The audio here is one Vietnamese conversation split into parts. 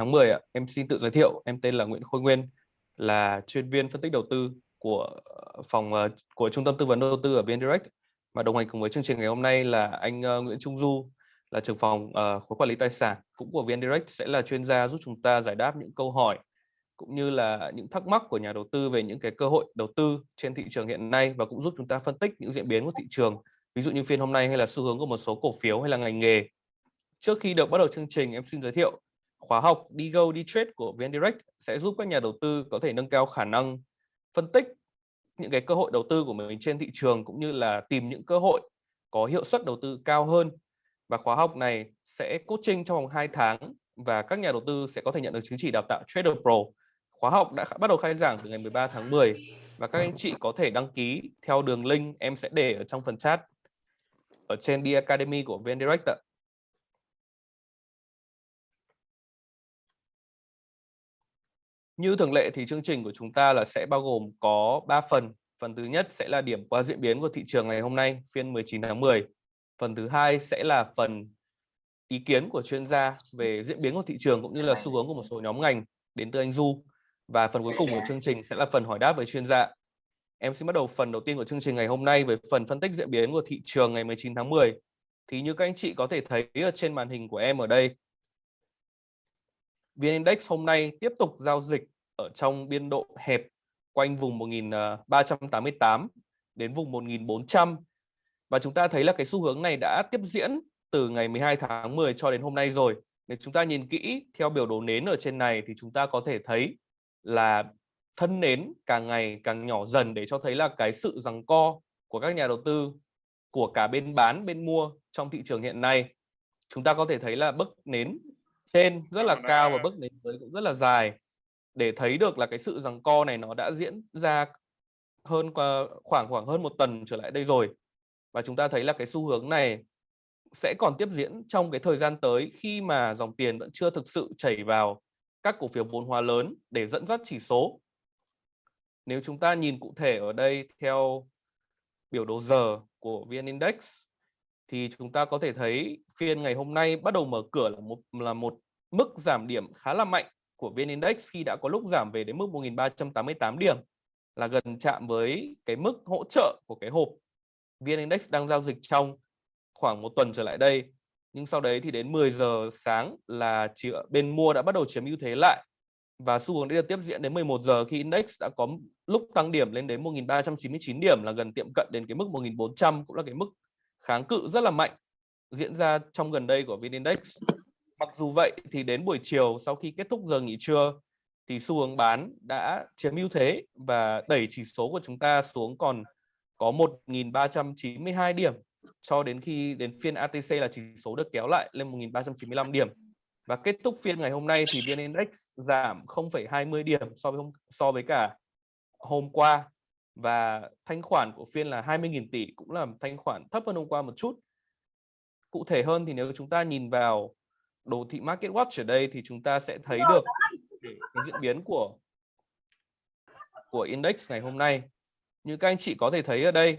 tháng 10 ạ. Em xin tự giới thiệu, em tên là Nguyễn Khôi Nguyên, là chuyên viên phân tích đầu tư của ờ, phòng ờ, của trung tâm tư vấn đầu tư ở VN Direct và đồng hành cùng với chương trình ngày hôm nay là anh ờ, Nguyễn Trung Du là trưởng phòng uh, khối quản lý tài sản cũng của VN Direct sẽ là chuyên gia giúp chúng ta giải đáp những câu hỏi cũng như là những thắc mắc của nhà đầu tư về những cái cơ hội đầu tư trên thị trường hiện nay và cũng giúp chúng ta phân tích những diễn biến của thị trường ví dụ như phiên hôm nay hay là xu hướng của một số cổ phiếu hay là ngành nghề trước khi được bắt đầu chương trình em xin giới thiệu khóa học, đi go, đi trade của VN Direct sẽ giúp các nhà đầu tư có thể nâng cao khả năng phân tích những cái cơ hội đầu tư của mình trên thị trường cũng như là tìm những cơ hội có hiệu suất đầu tư cao hơn và khóa học này sẽ coaching trong vòng 2 tháng và các nhà đầu tư sẽ có thể nhận được chứng chỉ đào tạo Trader Pro. Khóa học đã bắt đầu khai giảng từ ngày 13 tháng 10 và các anh chị có thể đăng ký theo đường link em sẽ để ở trong phần chat ở trên D Academy của VN Direct ạ. Như thường lệ thì chương trình của chúng ta là sẽ bao gồm có 3 phần. Phần thứ nhất sẽ là điểm qua diễn biến của thị trường ngày hôm nay, phiên 19 tháng 10. Phần thứ hai sẽ là phần ý kiến của chuyên gia về diễn biến của thị trường cũng như là xu hướng của một số nhóm ngành đến từ anh Du. Và phần cuối cùng của chương trình sẽ là phần hỏi đáp với chuyên gia. Em xin bắt đầu phần đầu tiên của chương trình ngày hôm nay với phần phân tích diễn biến của thị trường ngày 19 tháng 10. Thì như các anh chị có thể thấy ở trên màn hình của em ở đây VN Index hôm nay tiếp tục giao dịch ở trong biên độ hẹp quanh vùng 1388 à, đến vùng 1400 và chúng ta thấy là cái xu hướng này đã tiếp diễn từ ngày 12 tháng 10 cho đến hôm nay rồi. Nếu chúng ta nhìn kỹ theo biểu đồ nến ở trên này thì chúng ta có thể thấy là thân nến càng ngày càng nhỏ dần để cho thấy là cái sự giằng co của các nhà đầu tư, của cả bên bán, bên mua trong thị trường hiện nay. Chúng ta có thể thấy là bức nến trên rất là cao và bức nến dưới cũng rất là dài. Để thấy được là cái sự rằng co này nó đã diễn ra hơn khoảng khoảng hơn một tuần trở lại đây rồi. Và chúng ta thấy là cái xu hướng này sẽ còn tiếp diễn trong cái thời gian tới khi mà dòng tiền vẫn chưa thực sự chảy vào các cổ phiếu vốn hóa lớn để dẫn dắt chỉ số. Nếu chúng ta nhìn cụ thể ở đây theo biểu đồ giờ của VN Index thì chúng ta có thể thấy phiên ngày hôm nay bắt đầu mở cửa là một là một mức giảm điểm khá là mạnh của VN Index khi đã có lúc giảm về đến mức 1388 điểm, là gần chạm với cái mức hỗ trợ của cái hộp VN Index đang giao dịch trong khoảng một tuần trở lại đây. Nhưng sau đấy thì đến 10 giờ sáng là bên mua đã bắt đầu chiếm ưu thế lại và xu hướng đã tiếp diễn đến 11 giờ khi index đã có lúc tăng điểm lên đến 1399 điểm, là gần tiệm cận đến cái mức 1400 cũng là cái mức kháng cự rất là mạnh diễn ra trong gần đây của VN Index. Mặc dù vậy thì đến buổi chiều sau khi kết thúc giờ nghỉ trưa thì xu hướng bán đã chiếm ưu thế và đẩy chỉ số của chúng ta xuống còn có 1.392 điểm cho đến khi đến phiên ATC là chỉ số được kéo lại lên 1.395 điểm và kết thúc phiên ngày hôm nay thì VN Index giảm 0,20 điểm so với hôm, so với cả hôm qua và thanh khoản của phiên là 20.000 tỷ cũng là thanh khoản thấp hơn hôm qua một chút. Cụ thể hơn thì nếu chúng ta nhìn vào đồ thị Market Watch ở đây thì chúng ta sẽ thấy được cái diễn biến của của index ngày hôm nay. Như các anh chị có thể thấy ở đây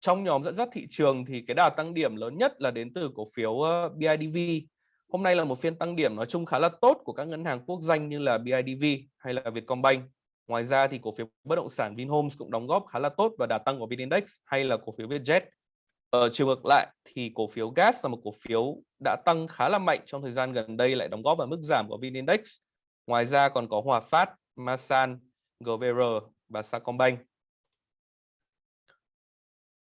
trong nhóm dẫn dắt thị trường thì cái đà tăng điểm lớn nhất là đến từ cổ phiếu BIDV Hôm nay là một phiên tăng điểm nói chung khá là tốt của các ngân hàng quốc danh như là BIDV hay là Vietcombank. Ngoài ra thì cổ phiếu bất động sản Vinhomes cũng đóng góp khá là tốt vào đà tăng của VN-Index hay là cổ phiếu Vietjet. Ở chiều ngược lại thì cổ phiếu gas là một cổ phiếu đã tăng khá là mạnh trong thời gian gần đây lại đóng góp vào mức giảm của VN-Index. Ngoài ra còn có Hòa Phát, Masan, GVR và Sacombank.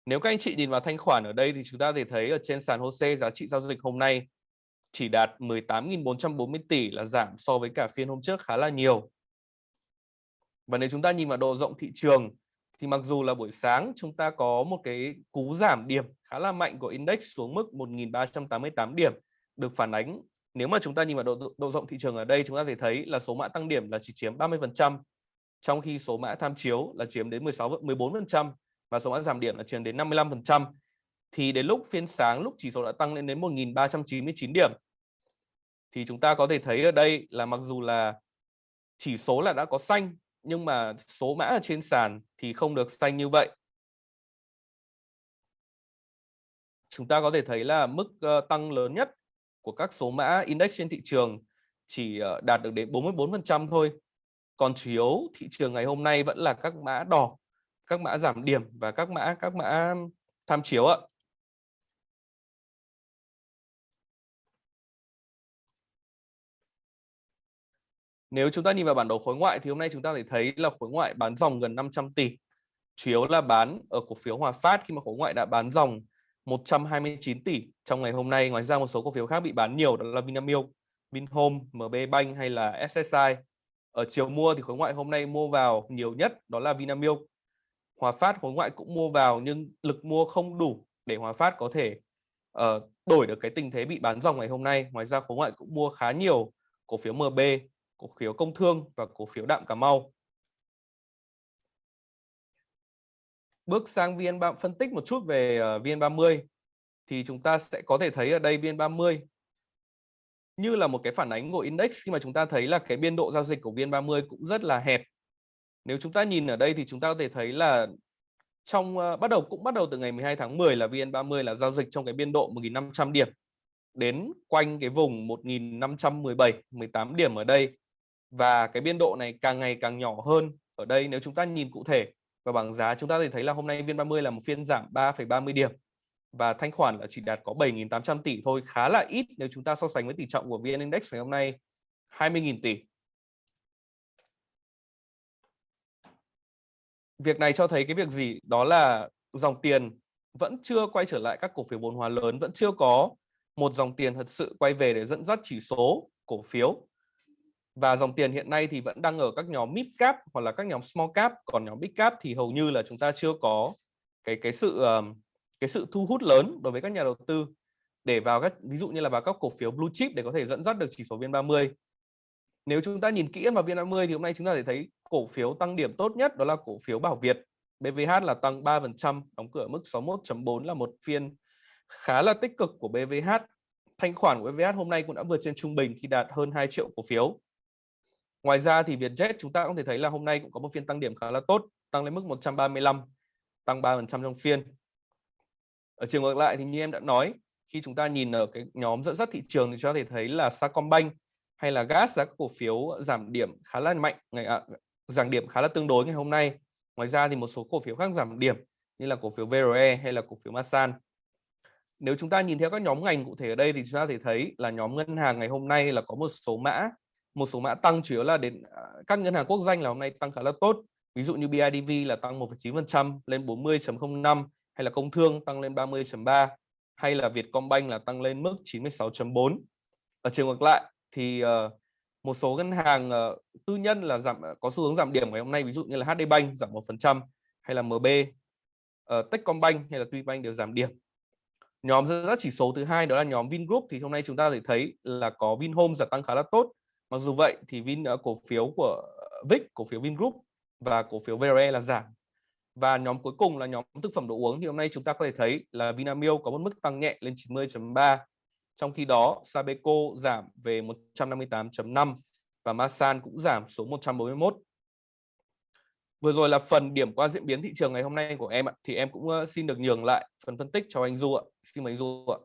Nếu các anh chị nhìn vào thanh khoản ở đây thì chúng ta có thể thấy ở trên sàn HOSE giá trị giao dịch hôm nay chỉ đạt 18.440 tỷ là giảm so với cả phiên hôm trước khá là nhiều. Và nếu chúng ta nhìn vào độ rộng thị trường thì mặc dù là buổi sáng chúng ta có một cái cú giảm điểm khá là mạnh của index xuống mức 1.388 điểm. Được phản ánh nếu mà chúng ta nhìn vào độ, độ rộng thị trường ở đây chúng ta thể thấy là số mã tăng điểm là chỉ chiếm 30% trong khi số mã tham chiếu là chiếm đến 16 14% và số mã giảm điểm là chiếm đến 55% thì đến lúc phiên sáng lúc chỉ số đã tăng lên đến 1.399 điểm. Thì chúng ta có thể thấy ở đây là mặc dù là chỉ số là đã có xanh nhưng mà số mã ở trên sàn thì không được xanh như vậy. Chúng ta có thể thấy là mức uh, tăng lớn nhất của các số mã index trên thị trường chỉ ờ, đạt được đến 44% thôi. Còn chủ yếu thị trường ngày hôm nay vẫn là các mã đỏ, các mã giảm điểm và các mã các mã tham chiếu ạ. Nếu chúng ta nhìn vào bản đồ khối ngoại thì hôm nay chúng ta có thể thấy là khối ngoại bán dòng gần 500 tỷ. Chủ yếu là bán ở cổ phiếu Hòa Phát khi mà khối ngoại đã bán dòng 129 tỷ trong ngày hôm nay. Ngoài ra một số cổ phiếu khác bị bán nhiều đó là Vinamilk, Vinhome, MB Bank hay là SSI. Ở chiều mua thì khối ngoại hôm nay mua vào nhiều nhất đó là Vinamilk. Hòa Phát khối ngoại cũng mua vào nhưng lực mua không đủ để Hòa Phát có thể uh, đổi được cái tình thế bị bán dòng ngày hôm nay. Ngoài ra khối ngoại cũng mua khá nhiều cổ phiếu MB, cổ phiếu Công Thương và cổ phiếu Đạm Cà Mau. Bước sang VN30 phân tích một chút về ờ, VN30 thì chúng ta sẽ có thể thấy ở đây VN30 như là một cái phản ánh của index. Khi mà chúng ta thấy là cái biên độ giao dịch của VN30 cũng rất là hẹp. Nếu chúng ta nhìn ở đây thì chúng ta có thể thấy là trong uh, bắt đầu cũng bắt đầu từ ngày 12 tháng 10 là VN30 là giao dịch trong cái biên độ 1500 điểm đến quanh cái vùng 1517 18 điểm ở đây. Và cái biên độ này càng ngày càng nhỏ hơn ở đây. Nếu chúng ta nhìn cụ thể và bảng giá chúng ta thì thấy là hôm nay VN30 là một phiên giảm 3,30 điểm và thanh khoản là chỉ đạt có 7.800 tỷ thôi khá là ít nếu chúng ta so sánh với tỷ trọng của VN Index ngày hôm nay 20.000 tỷ. Việc này cho thấy cái việc gì? Đó là dòng tiền vẫn chưa quay trở lại các cổ phiếu vốn hóa lớn vẫn chưa có một dòng tiền thật sự quay về để dẫn dắt chỉ số cổ phiếu và dòng tiền hiện nay thì vẫn đang ở các nhóm mid cap hoặc là các nhóm small cap. Còn nhóm big cap thì hầu như là chúng ta chưa có cái cái sự cái sự thu hút lớn đối với các nhà đầu tư. Để vào các, ví dụ như là vào các cổ phiếu blue chip để có thể dẫn dắt được chỉ số VN30. Nếu chúng ta nhìn kỹ vào VN30 thì hôm nay chúng ta thể thấy cổ phiếu tăng điểm tốt nhất đó là cổ phiếu Bảo Việt. BVH là tăng 3% đóng cửa mức 61.4 là một phiên khá là tích cực của BVH thanh khoản của BVH hôm nay cũng đã vượt trên trung bình khi đạt hơn 2 triệu cổ phiếu. Ngoài ra thì Vietjet chúng ta cũng thể thấy là hôm nay cũng có một phiên tăng điểm khá là tốt, tăng lên mức 135, tăng 3% trong phiên. Ở chiều ngược lại thì như em đã nói, khi chúng ta nhìn ở cái nhóm dẫn dắt thị trường thì chúng ta thể thấy là Sacombank hay là gas giá các cổ phiếu giảm điểm khá là mạnh ngày à, giảm điểm khá là tương đối ngày hôm nay. Ngoài ra thì một số cổ phiếu khác giảm điểm như là cổ phiếu VRE hay là cổ phiếu Masan. Nếu chúng ta nhìn theo các nhóm ngành cụ thể ở đây thì chúng ta thể thấy là nhóm ngân hàng ngày hôm nay là có một số mã một số mã tăng chủ yếu là đến à, các ngân hàng quốc danh là hôm nay tăng khá là tốt. Ví dụ như BIDV là tăng 1,9% lên 40.05 hay là công thương tăng lên 30.3 hay là Vietcombank là tăng lên mức 96.4 ở chiều ngược lại thì uh, một số ngân hàng uh, tư nhân là giảm ờ, có xu hướng giảm điểm ngày hôm nay ví dụ như là HD Bank giảm 1% hay là MB uh, Techcombank hay là Tuybank đều giảm điểm. Nhóm dẫn dắt chỉ số thứ hai đó là nhóm Vingroup thì hôm nay chúng ta thể thấy là có Vinhome giảm tăng khá là tốt Mặc dù vậy thì Vin ờ, cổ phiếu của ờ, VIX, cổ phiếu Vingroup và cổ phiếu VRE là giảm. Và nhóm cuối cùng là nhóm thực phẩm đồ uống thì hôm nay chúng ta có thể thấy là Vinamilk có một mức tăng nhẹ lên 90.3. Trong khi đó Sabeco giảm về 158.5 và Masan cũng giảm xuống 141. Vừa rồi là phần điểm qua diễn biến thị trường ngày hôm nay của em ạ. Thì em cũng ờ, xin được nhường lại phần phân tích cho anh Du ạ. Xin mời anh Du ạ.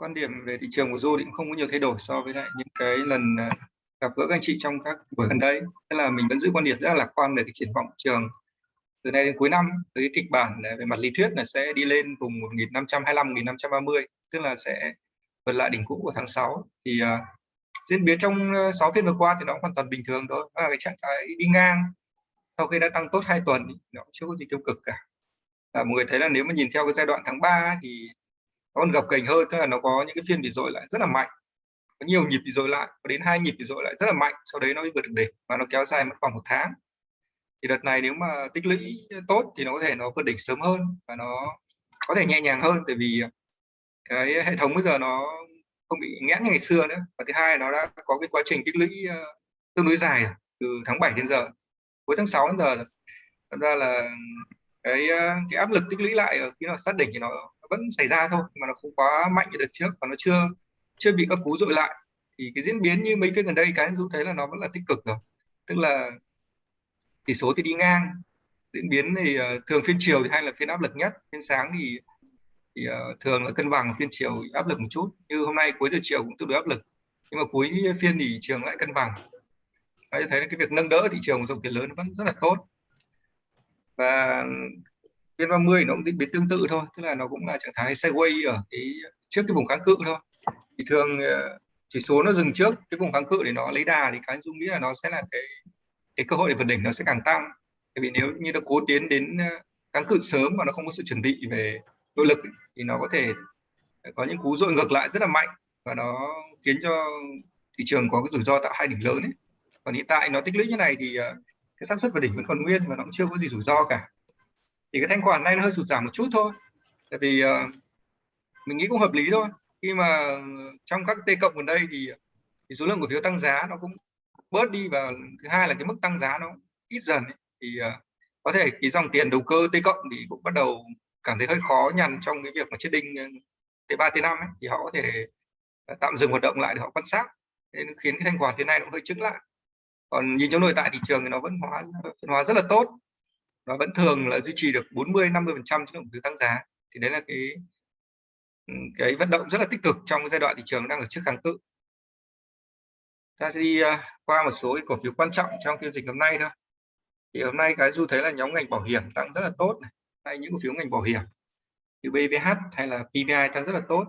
Quan điểm về thị trường của Du thì cũng không có nhiều thay đổi so với lại những cái lần à, gặp gỡ các anh chị trong các buổi gần đây. Tức là mình vẫn giữ quan điểm rất là lạc quan về cái triển vọng trường. Từ nay đến cuối năm với kịch bản à, về mặt lý thuyết là sẽ đi lên vùng 1525 1530 tức là sẽ vượt lại đỉnh cũ của tháng 6 thì uh, diễn biến trong 6 phiên vừa qua thì nó hoàn toàn bình thường thôi. Đó là cái trạng thái đi ngang. Sau khi đã tăng tốt hai tuần nó chưa có gì tiêu cực cả. À, mọi người thấy là nếu mà nhìn theo cái giai đoạn tháng 3 thì còn gập gành hơn tức là nó có những cái phiên bị dội lại rất là mạnh. Có nhiều nhịp bị dội lại, có đến hai nhịp bị dội lại rất là mạnh, sau đấy nó mới vượt được đỉnh và nó kéo dài mất khoảng một tháng. Thì đợt này nếu mà tích lũy tốt thì nó có thể nó vượt đỉnh sớm hơn và nó có thể nhẹ nhàng hơn, tại vì cái hệ thống bây giờ nó không bị nghẽn như ngày xưa nữa. Và thứ hai, nó đã có cái quá trình tích lũy ờ, tương đối dài từ tháng 7 đến giờ, cuối tháng 6 đến giờ thật ra là cái ờ, cái áp lực tích lũy lại ở khi nào sát đỉnh thì nó vẫn xảy ra thôi mà nó không quá mạnh như đợt trước và nó chưa chưa bị các cú dội lại. Thì cái diễn biến như mấy phiên gần đây cái du thấy là nó vẫn là tích cực rồi. Tức là tỷ số thì đi ngang. Diễn biến thì uh, thường phiên chiều thì hay là phiên áp lực nhất phiên sáng thì thì uh, thường là cân bằng phiên chiều áp lực một chút. Như hôm nay cuối giờ chiều cũng tương đối áp lực. Nhưng mà cuối phiên thì trường lại cân bằng. Đấy, thấy cái việc nâng đỡ thị trường dòng tiền lớn vẫn rất là tốt. Và phiên 30 nó cũng diễn biến tương tự thôi, tức là nó cũng là trạng thái sideways ở cái trước cái vùng kháng cự thôi. Thì thường ờ, chỉ số nó dừng trước cái vùng kháng cự để nó lấy đà thì cái dung nghĩ là nó sẽ là cái cái cơ hội để vượt đỉnh nó sẽ càng tăng. Bởi vì nếu như nó cố tiến đến ờ, kháng cự sớm mà nó không có sự chuẩn bị về nội lực thì nó có thể có những cú dội ngược lại rất là mạnh và nó khiến cho thị trường có cái rủi ro tạo hai đỉnh lớn ấy. còn hiện tại nó tích lũy như này thì ờ, cái xác suất vượt đỉnh vẫn còn nguyên và nó cũng chưa có gì rủi ro cả thì cái thanh khoản này nó hơi sụt giảm một chút thôi. Tại vì uh, mình nghĩ cũng hợp lý thôi. Khi mà trong các t cộng gần đây thì, thì số lượng cổ phiếu tăng giá nó cũng bớt đi và thứ hai là cái mức tăng giá nó ít dần ấy. thì uh, có thể cái dòng tiền đầu cơ t cộng thì cũng bắt đầu cảm thấy hơi khó nhằn trong cái việc mà chết đinh ờ, t 3 t 5 ấy, thì họ có thể tạm dừng hoạt động lại để họ quan sát. Nên khiến cái thanh khoản thế này nó hơi chứng lại. Còn nhìn trong nội tại thị trường thì nó vẫn hóa phân hóa rất là tốt nó vẫn thường là duy trì được 40 50 phần trăm trong từ tăng giá. Thì đấy là cái ừ, cái vận động rất là tích cực trong cái giai đoạn thị trường đang ở trước kháng cự. Ta sẽ đi à, qua một số cái cổ phiếu quan trọng trong phiên dịch hôm nay thôi. Thì hôm nay cái du thấy là nhóm ngành bảo hiểm tăng rất là tốt này, hay những cổ phiếu ngành bảo hiểm như BVH hay là PVI tăng rất là tốt.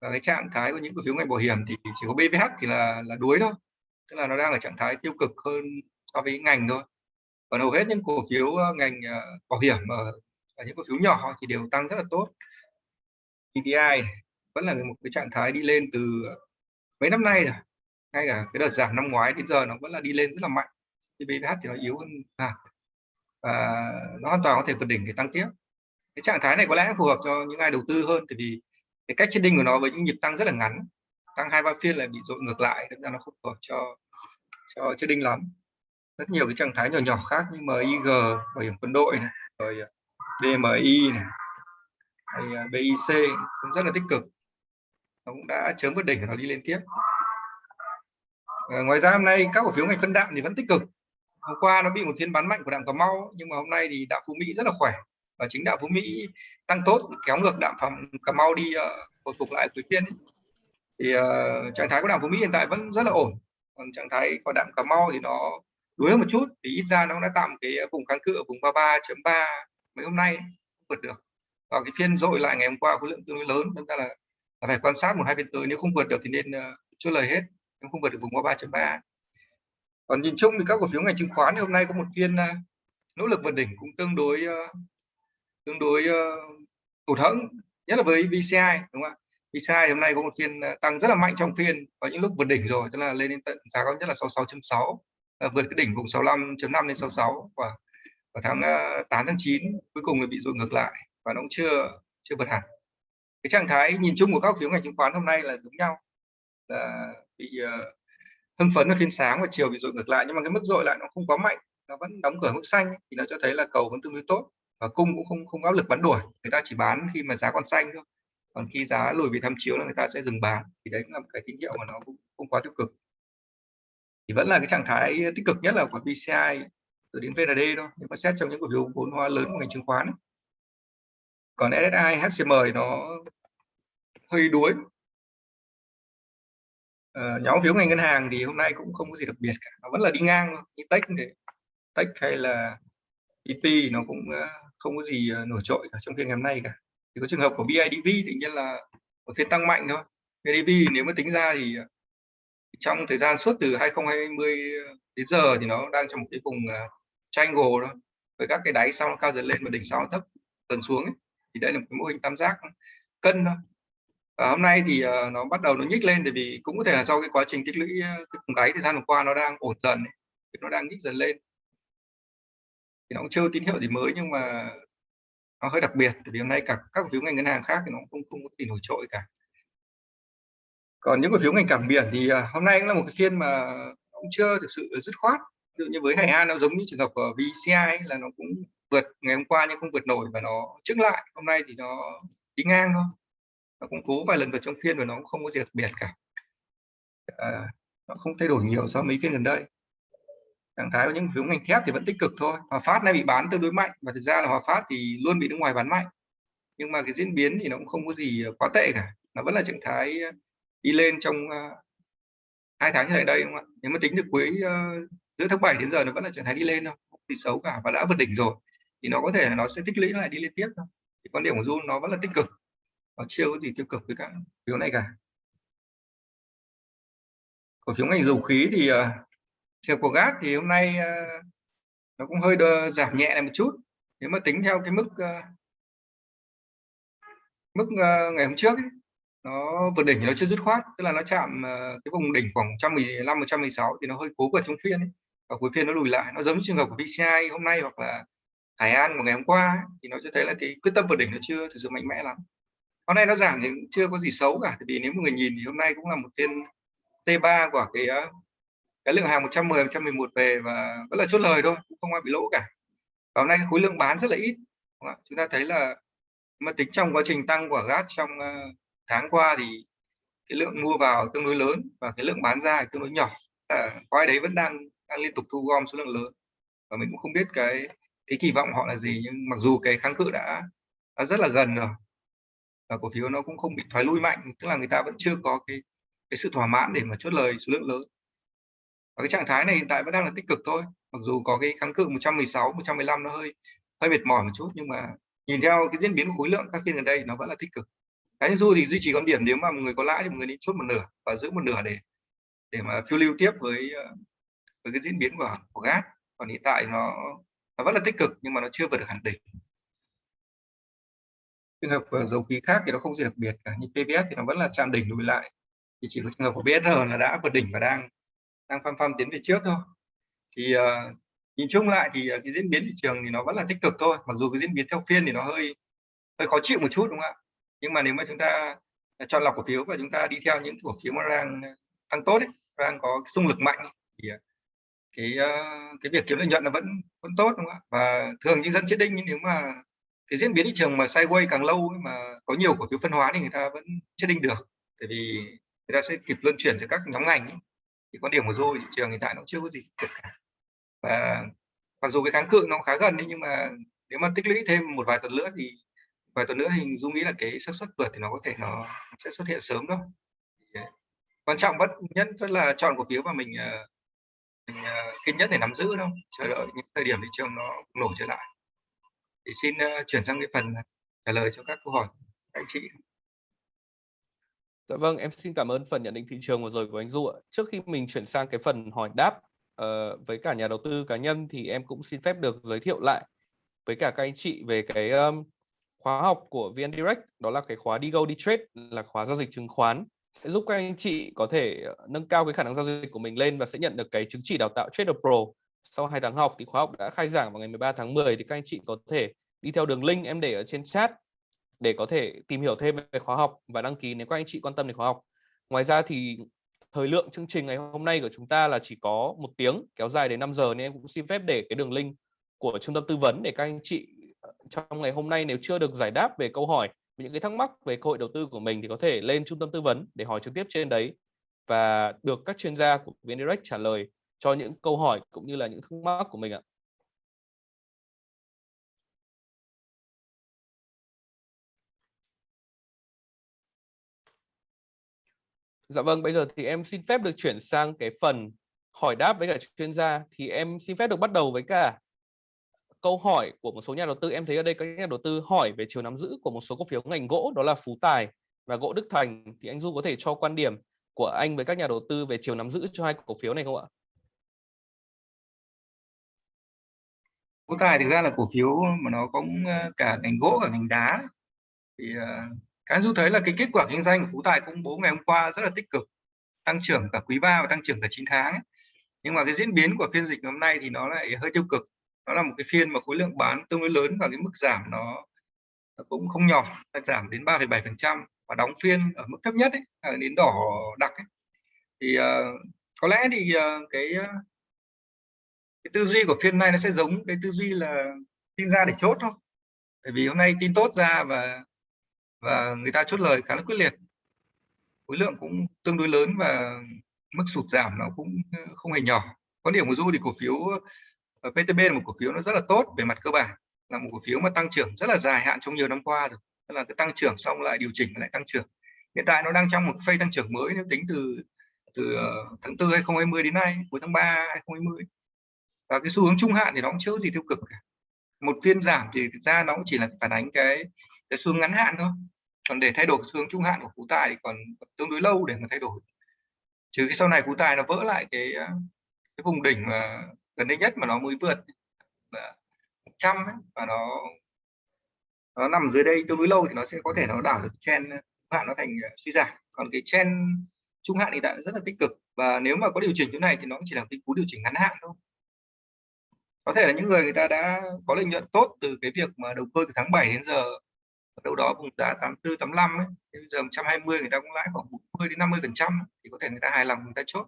Và cái trạng thái của những cổ phiếu ngành bảo hiểm thì chỉ có BVH thì là là đuối thôi. Tức là nó đang ở trạng thái tiêu cực hơn so với ngành thôi còn hầu hết những cổ phiếu ờ, ngành ờ, bảo hiểm ờ, ở, ở những cổ phiếu nhỏ thì đều tăng rất là tốt. PPI vẫn là một cái trạng thái đi lên từ mấy năm nay rồi ngay cả cái đợt giảm năm ngoái đến giờ nó vẫn là đi lên rất là mạnh. PPH thì nó yếu hơn à, và nó hoàn toàn có thể vượt đỉnh để tăng tiếp. Cái trạng thái này có lẽ phù hợp cho những ai đầu tư hơn tại vì cái cách trading của nó với những nhịp tăng rất là ngắn tăng hai ba phiên là bị dội ngược lại nên là nó không phù hợp cho cho trading lắm rất nhiều cái trạng thái nhỏ nhỏ khác như MIG bảo hiểm quân đội này, rồi ờ, BMI này hay ờ, BIC cũng rất là tích cực. Nó cũng đã chớm vượt đỉnh nó đi lên tiếp. À, ngoài ra hôm nay các cổ phiếu ngành phân đạm thì vẫn tích cực. Hôm qua nó bị một phiên bán mạnh của đạm Cà Mau nhưng mà hôm nay thì đạm Phú Mỹ rất là khỏe. Và chính đạm Phú Mỹ tăng tốt kéo ngược đạm phẩm Cà Mau đi uh, hồi phục lại cuối phiên ấy. thì uh, trạng thái của đạm Phú Mỹ hiện tại vẫn rất là ổn. Còn trạng thái của đạm Cà Mau thì nó đuối một chút thì ít ra nó đã tạo một cái vùng kháng cự ở vùng 33.3 mấy hôm nay vượt được. Và cái phiên dội lại ngày hôm qua khối lượng tương đối lớn chúng ta là, là phải quan sát một hai phiên tới nếu không vượt được thì nên uh, chốt lời hết nếu không vượt được vùng 33.3 còn nhìn chung thì các cổ phiếu ngành chứng khoán thì hôm nay có một phiên uh, nỗ lực vượt đỉnh cũng tương đối uh, tương đối uh, tụt hẫng nhất là với VCI đúng không ạ? VCI hôm nay có một phiên tăng rất là mạnh trong phiên có những lúc vượt đỉnh rồi tức là lên đến tận giá cao nhất là 66.6 Ờ, vượt cái đỉnh vùng 65.5 lên 66 và vào tháng ờ, 8 tháng 9 cuối cùng là bị dội ngược lại và nó cũng chưa chưa vượt hẳn. Cái trạng thái nhìn chung của các phiếu ngành chứng khoán hôm nay là giống nhau là bị uh, hưng phấn ở phiên sáng và chiều bị dội ngược lại nhưng mà cái mức dội lại nó không quá mạnh nó vẫn đóng cửa mức xanh thì nó cho thấy là cầu vẫn tương đối tốt và cung cũng không không áp lực bán đuổi. Người ta chỉ bán khi mà giá còn xanh thôi còn khi giá lùi về tham chiếu là người ta sẽ dừng bán. Thì đấy cũng là một cái tín hiệu mà nó cũng không quá tiêu cực thì vẫn là cái trạng thái tích cực nhất là của PCI từ đến VND thôi nếu mà xét trong những cổ phiếu vốn hóa lớn của ngành chứng khoán còn SSI HCM thì nó hơi đuối. À, nhóm phiếu ngành ngân hàng thì hôm nay cũng không có gì đặc biệt cả nó vẫn là đi ngang như Tech thì Tech hay là IP nó cũng ờ, không có gì ờ, nổi trội cả trong phiên ngày hôm nay cả. Thì có trường hợp của BIDV tự nhiên là một phiên tăng mạnh thôi. BIDV nếu mà tính ra thì trong thời gian suốt từ 2020 đến giờ thì nó đang trong một cái vùng à, triangle đó với các cái đáy sau nó cao dần lên và đỉnh sau nó thấp dần xuống ấy. thì đây là một cái mô hình tam giác cân đó. và hôm nay thì uh, nó bắt đầu nó nhích lên tại vì cũng có thể là do cái quá trình tích lũy à, cái vùng đáy thời gian vừa qua nó đang ổn dần ấy. nó đang nhích dần lên thì nó cũng chưa tín hiệu gì mới nhưng mà nó hơi đặc biệt tại vì hôm nay cả các cổ phiếu ngành ngân hàng khác thì nó không không có gì nổi trội cả còn những cổ phiếu ngành cảng biển thì à, hôm nay cũng là một cái phiên mà cũng chưa thực sự dứt khoát. Ví dụ như với Hải An nó giống như trường hợp của VCI ấy, là nó cũng vượt ngày hôm qua nhưng không vượt nổi và nó trứng lại. Hôm nay thì nó đi ngang thôi. Nó cũng cố vài lần vượt trong phiên và nó cũng không có gì đặc biệt cả. À, nó không thay đổi nhiều so với mấy phiên gần đây. Trạng thái của những phiếu ngành thép thì vẫn tích cực thôi. Hòa Phát nay bị bán tương đối mạnh và thực ra là Hòa Phát thì luôn bị nước ngoài bán mạnh. Nhưng mà cái diễn biến thì nó cũng không có gì à, quá tệ cả. Nó vẫn là trạng thái đi lên trong ờ, hai tháng trở lại đây đúng không ạ? Nếu mà tính được cuối uh, giữa tháng 7 đến giờ nó vẫn là trạng thái đi lên thôi không thì xấu cả và đã vượt đỉnh rồi thì nó có thể là nó sẽ tích lũy lại đi lên tiếp thôi. Thì quan điểm của Jun nó vẫn là tích cực nó chưa có gì tiêu cực với các phiếu này cả. Cổ phiếu ngành dầu khí thì ờ, uh, chiều của gas thì hôm nay uh, nó cũng hơi đơ, giảm nhẹ lại một chút. Nếu mà tính theo cái mức uh, mức uh, ngày hôm trước ấy, nó vượt đỉnh thì nó chưa dứt khoát tức là nó chạm uh, cái vùng đỉnh khoảng 115 116 thì nó hơi cố vượt trong phiên ấy. và cuối phiên nó lùi lại nó giống như trường hợp của VCI hôm nay hoặc là Hải An của ngày hôm qua ấy, thì nó cho thấy là cái quyết tâm vượt đỉnh nó chưa thực sự mạnh mẽ lắm. Hôm nay nó giảm thì chưa có gì xấu cả vì nếu một người nhìn thì hôm nay cũng là một phiên T3 của cái ờ, cái lượng hàng 110 111 về và vẫn là chốt lời thôi cũng không ai bị lỗ cả. Và hôm nay khối lượng bán rất là ít chúng ta thấy là mà tính trong quá trình tăng của gas trong ờ, tháng qua thì cái lượng mua vào tương đối lớn và cái lượng bán ra tương đối nhỏ. À, ai đấy vẫn đang đang liên tục thu gom số lượng lớn. Và mình cũng không biết cái cái kỳ vọng họ là gì nhưng mặc dù cái kháng cự đã, đã rất là gần rồi và cổ phiếu nó cũng không bị thoái lui mạnh tức là người ta vẫn chưa có cái cái sự thỏa mãn để mà chốt lời số lượng lớn. Và cái trạng thái này hiện tại vẫn đang là tích cực thôi. Mặc dù có cái kháng cự 116 115 nó hơi hơi mệt mỏi một chút nhưng mà nhìn theo cái diễn biến của khối lượng các phiên gần đây nó vẫn là tích cực cá nhân du thì duy trì con điểm nếu mà một người có lãi thì một người nên chốt một nửa và giữ một nửa để để mà phiêu lưu tiếp với ờ, với cái diễn biến của của gas. Còn hiện tại nó nó vẫn là tích cực nhưng mà nó chưa vượt được hẳn đỉnh. Trường hợp của dầu khí khác thì nó không gì đặc biệt cả như PVS thì nó vẫn là chạm đỉnh lùi lại. Thì chỉ có trường hợp của BSR là đã vượt đỉnh và đang đang phăm phăm tiến về trước thôi. Thì uh, nhìn chung lại thì uh, cái diễn biến thị trường thì nó vẫn là tích cực thôi mặc dù cái diễn biến theo phiên thì nó hơi hơi khó chịu một chút đúng không ạ? Nhưng mà nếu mà chúng ta à, chọn lọc cổ phiếu và chúng ta đi theo những cổ phiếu mà đang à, tăng tốt ấy, đang có xung lực mạnh thì à, cái cái việc kiếm lợi nhuận là vẫn vẫn tốt đúng không ạ? Và thường những dân chết đinh nhưng nếu mà cái diễn biến thị trường mà sideways càng lâu ấy, mà có nhiều cổ phiếu phân hóa thì người ta vẫn chết đinh được. Bởi vì người ta sẽ kịp luân chuyển cho các nhóm ngành ấy. thì quan điểm của tôi thị trường hiện tại nó chưa có gì cả. Và mặc dù cái kháng cự nó khá gần đấy nhưng mà nếu mà tích lũy thêm một vài tuần nữa thì vài tuần nữa thì dung nghĩ là cái xác suất vượt thì nó có thể nó sẽ xuất hiện sớm đâu. À, quan trọng bất nhất vẫn là chọn cổ phiếu mà mình à, mình à, kiên nhẫn để nắm giữ đâu chờ đợi những thời điểm thị trường nó nổi trở lại. Thì xin chuyển sang cái phần trả lời cho các câu hỏi các anh chị. Dạ vâng, em xin cảm ơn phần nhận định thị trường vừa rồi của anh Du ạ. Trước khi mình chuyển sang cái phần hỏi đáp uh, với cả nhà đầu tư cá nhân thì em cũng xin phép được giới thiệu lại với cả các anh chị về cái um, khóa học của VN Direct, đó là cái khóa đi go đi trade, là khóa giao dịch chứng khoán sẽ giúp các anh chị có thể ờ, nâng cao cái khả năng giao dịch của mình lên và sẽ nhận được cái chứng chỉ đào tạo Trader Pro sau 2 tháng học thì khóa học đã khai giảng vào ngày 13 tháng 10 thì các anh chị có thể đi theo đường link em để ở trên chat để có thể tìm hiểu thêm về khóa học và đăng ký nếu các anh chị quan tâm đến khóa học. Ngoài ra thì thời lượng chương trình ngày hôm nay của chúng ta là chỉ có một tiếng, kéo dài đến 5 giờ nên em cũng xin phép để cái đường link của trung tâm tư vấn để các anh chị trong ngày hôm nay nếu chưa được giải đáp về câu hỏi những cái thắc mắc về cơ hội đầu tư của mình thì có thể lên trung tâm tư vấn để hỏi trực tiếp trên đấy và được các chuyên gia của VNDirect trả lời cho những câu hỏi cũng như là những thắc mắc của mình ạ. Dạ vâng, bây giờ thì em xin phép được chuyển sang cái phần hỏi đáp với cả chuyên gia thì em xin phép được bắt đầu với cả câu hỏi của một số nhà đầu tư em thấy ở đây các nhà đầu tư hỏi về chiều nắm giữ của một số cổ phiếu ngành gỗ đó là Phú Tài và gỗ Đức Thành thì anh Du có thể cho quan điểm của anh với các nhà đầu tư về chiều nắm giữ cho hai cổ phiếu này không ạ? Phú Tài thực ra là cổ phiếu mà nó cũng ờ, cả ngành gỗ cả ngành đá thì uh, cái Du thấy là cái kết quả kinh doanh của Phú Tài công bố ngày hôm qua rất là tích cực tăng trưởng cả quý 3 và tăng trưởng cả 9 tháng ấy. nhưng mà cái diễn biến của phiên dịch hôm nay thì nó lại hơi tiêu cực nó là một cái phiên mà khối lượng bán tương đối lớn và cái mức giảm nó, nó cũng không nhỏ giảm đến 3,7% và đóng phiên ở mức thấp nhất ấy, đến đỏ đặc ấy. thì uh, có lẽ thì uh, cái ờ, cái tư duy của phiên này nó sẽ giống cái tư duy là tin ra để chốt thôi. Bởi vì hôm nay tin tốt ra và và người ta chốt lời khá là quyết liệt. Khối lượng cũng tương đối lớn và mức sụt giảm nó cũng không hề nhỏ. Có điểm của du thì cổ phiếu PTB là một cổ phiếu nó rất là tốt về mặt cơ bản, là một cổ phiếu mà tăng trưởng rất là dài hạn trong nhiều năm qua rồi. Tức là cái tăng trưởng xong lại điều chỉnh lại tăng trưởng. Hiện tại nó đang trong một phase tăng trưởng mới nếu tính từ từ ờ, tháng 4 2020 đến nay, cuối tháng 3 2020 và cái xu hướng trung hạn thì nó cũng chưa có gì tiêu cực cả. Một phiên giảm thì thực ra nó cũng chỉ là phản ánh cái cái xu hướng ngắn hạn thôi. Còn để thay đổi xu hướng trung hạn của cú tài thì còn tương đối lâu để mà thay đổi. Trừ cái sau này cú tài nó vỡ lại cái ờ, cái vùng đỉnh mà gần đây nhất mà nó mới vượt trăm và nó nó nằm dưới đây tương đối lâu thì nó sẽ có thể nó đảo được chen ờ, hạn nó thành ờ, suy giảm. Còn cái chen trung hạn thì đã rất là tích cực, và nếu mà có điều chỉnh chỗ này thì nó cũng chỉ là cái cú điều chỉnh ngắn hạn thôi. Có thể là những người người ta đã có lợi nhuận tốt từ cái việc mà đầu cơ từ tháng 7 đến giờ, đâu đó vùng giá 84 85 ấy bây giờ 120 người ta cũng lãi khoảng 40 đến 50 phần trăm thì có thể người ta hài lòng, người ta chốt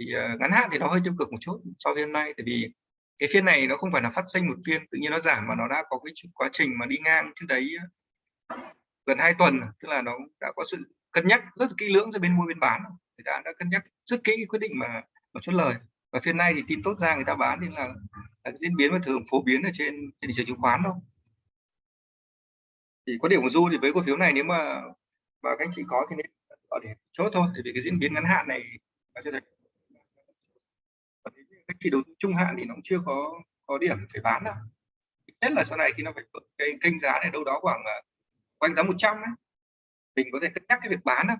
thì uh, ngắn hạn thì nó hơi tiêu cực một chút so với hôm nay tại vì cái phiên này nó không phải là phát sinh một phiên tự nhiên nó giảm mà nó đã có cái quá trình mà đi ngang trước đấy ờ, gần hai tuần à, tức là nó đã có sự cân nhắc rất kỹ lưỡng giữa bên mua bên bán. Người ta đã cân nhắc rất kỹ quyết định mà mà chốt lời. Và phiên nay thì tin tốt ra người ta bán nên là, là cái diễn biến mà thường phổ biến ở trên, trên thị trường chứng khoán đâu thì có điểm của du thì với cổ phiếu này nếu mà mà các anh chị có thì nên để chốt thôi để vì cái diễn biến ngắn hạn này cho thấy các đầu tư trung hạn thì nó cũng chưa có có điểm phải bán đâu. Nhất là sau này khi nó phải cái kênh giá này đâu đó khoảng quanh giá 100 ấy, mình có thể cân nhắc cái việc bán đâu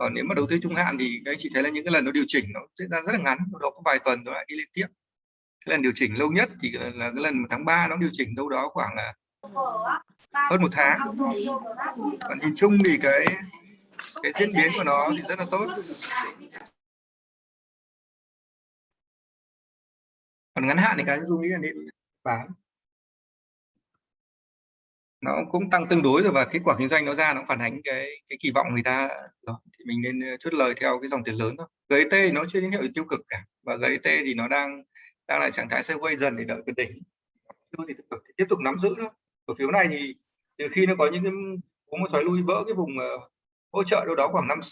còn nếu mà đầu tư trung hạn thì các anh chị thấy là những cái lần nó điều chỉnh nó diễn ra rất là ngắn đó có vài tuần nó lại đi lên tiếp. Cái lần điều chỉnh lâu nhất thì là cái lần tháng 3 nó điều chỉnh đâu đó khoảng là hơn một tháng. Còn nhìn chung thì cái cái diễn biến của nó thì rất là tốt. Còn ngắn hạn thì cái dung nghĩ là nên bán. Nó cũng tăng tương đối rồi và kết quả kinh doanh nó ra nó phản ánh cái cái kỳ vọng người ta rồi. Thì mình nên ờ, chốt lời theo cái dòng tiền lớn thôi. GT e nó chưa tín hiệu tiêu cực cả và GT e thì nó đang đang lại trạng thái sideways dần để đợi cái đỉnh thì tiếp tục, tiếp tục nắm giữ thôi. Cổ phiếu này thì từ khi nó có những cái có một thoái lui vỡ cái vùng uh, hỗ trợ đâu đó khoảng năm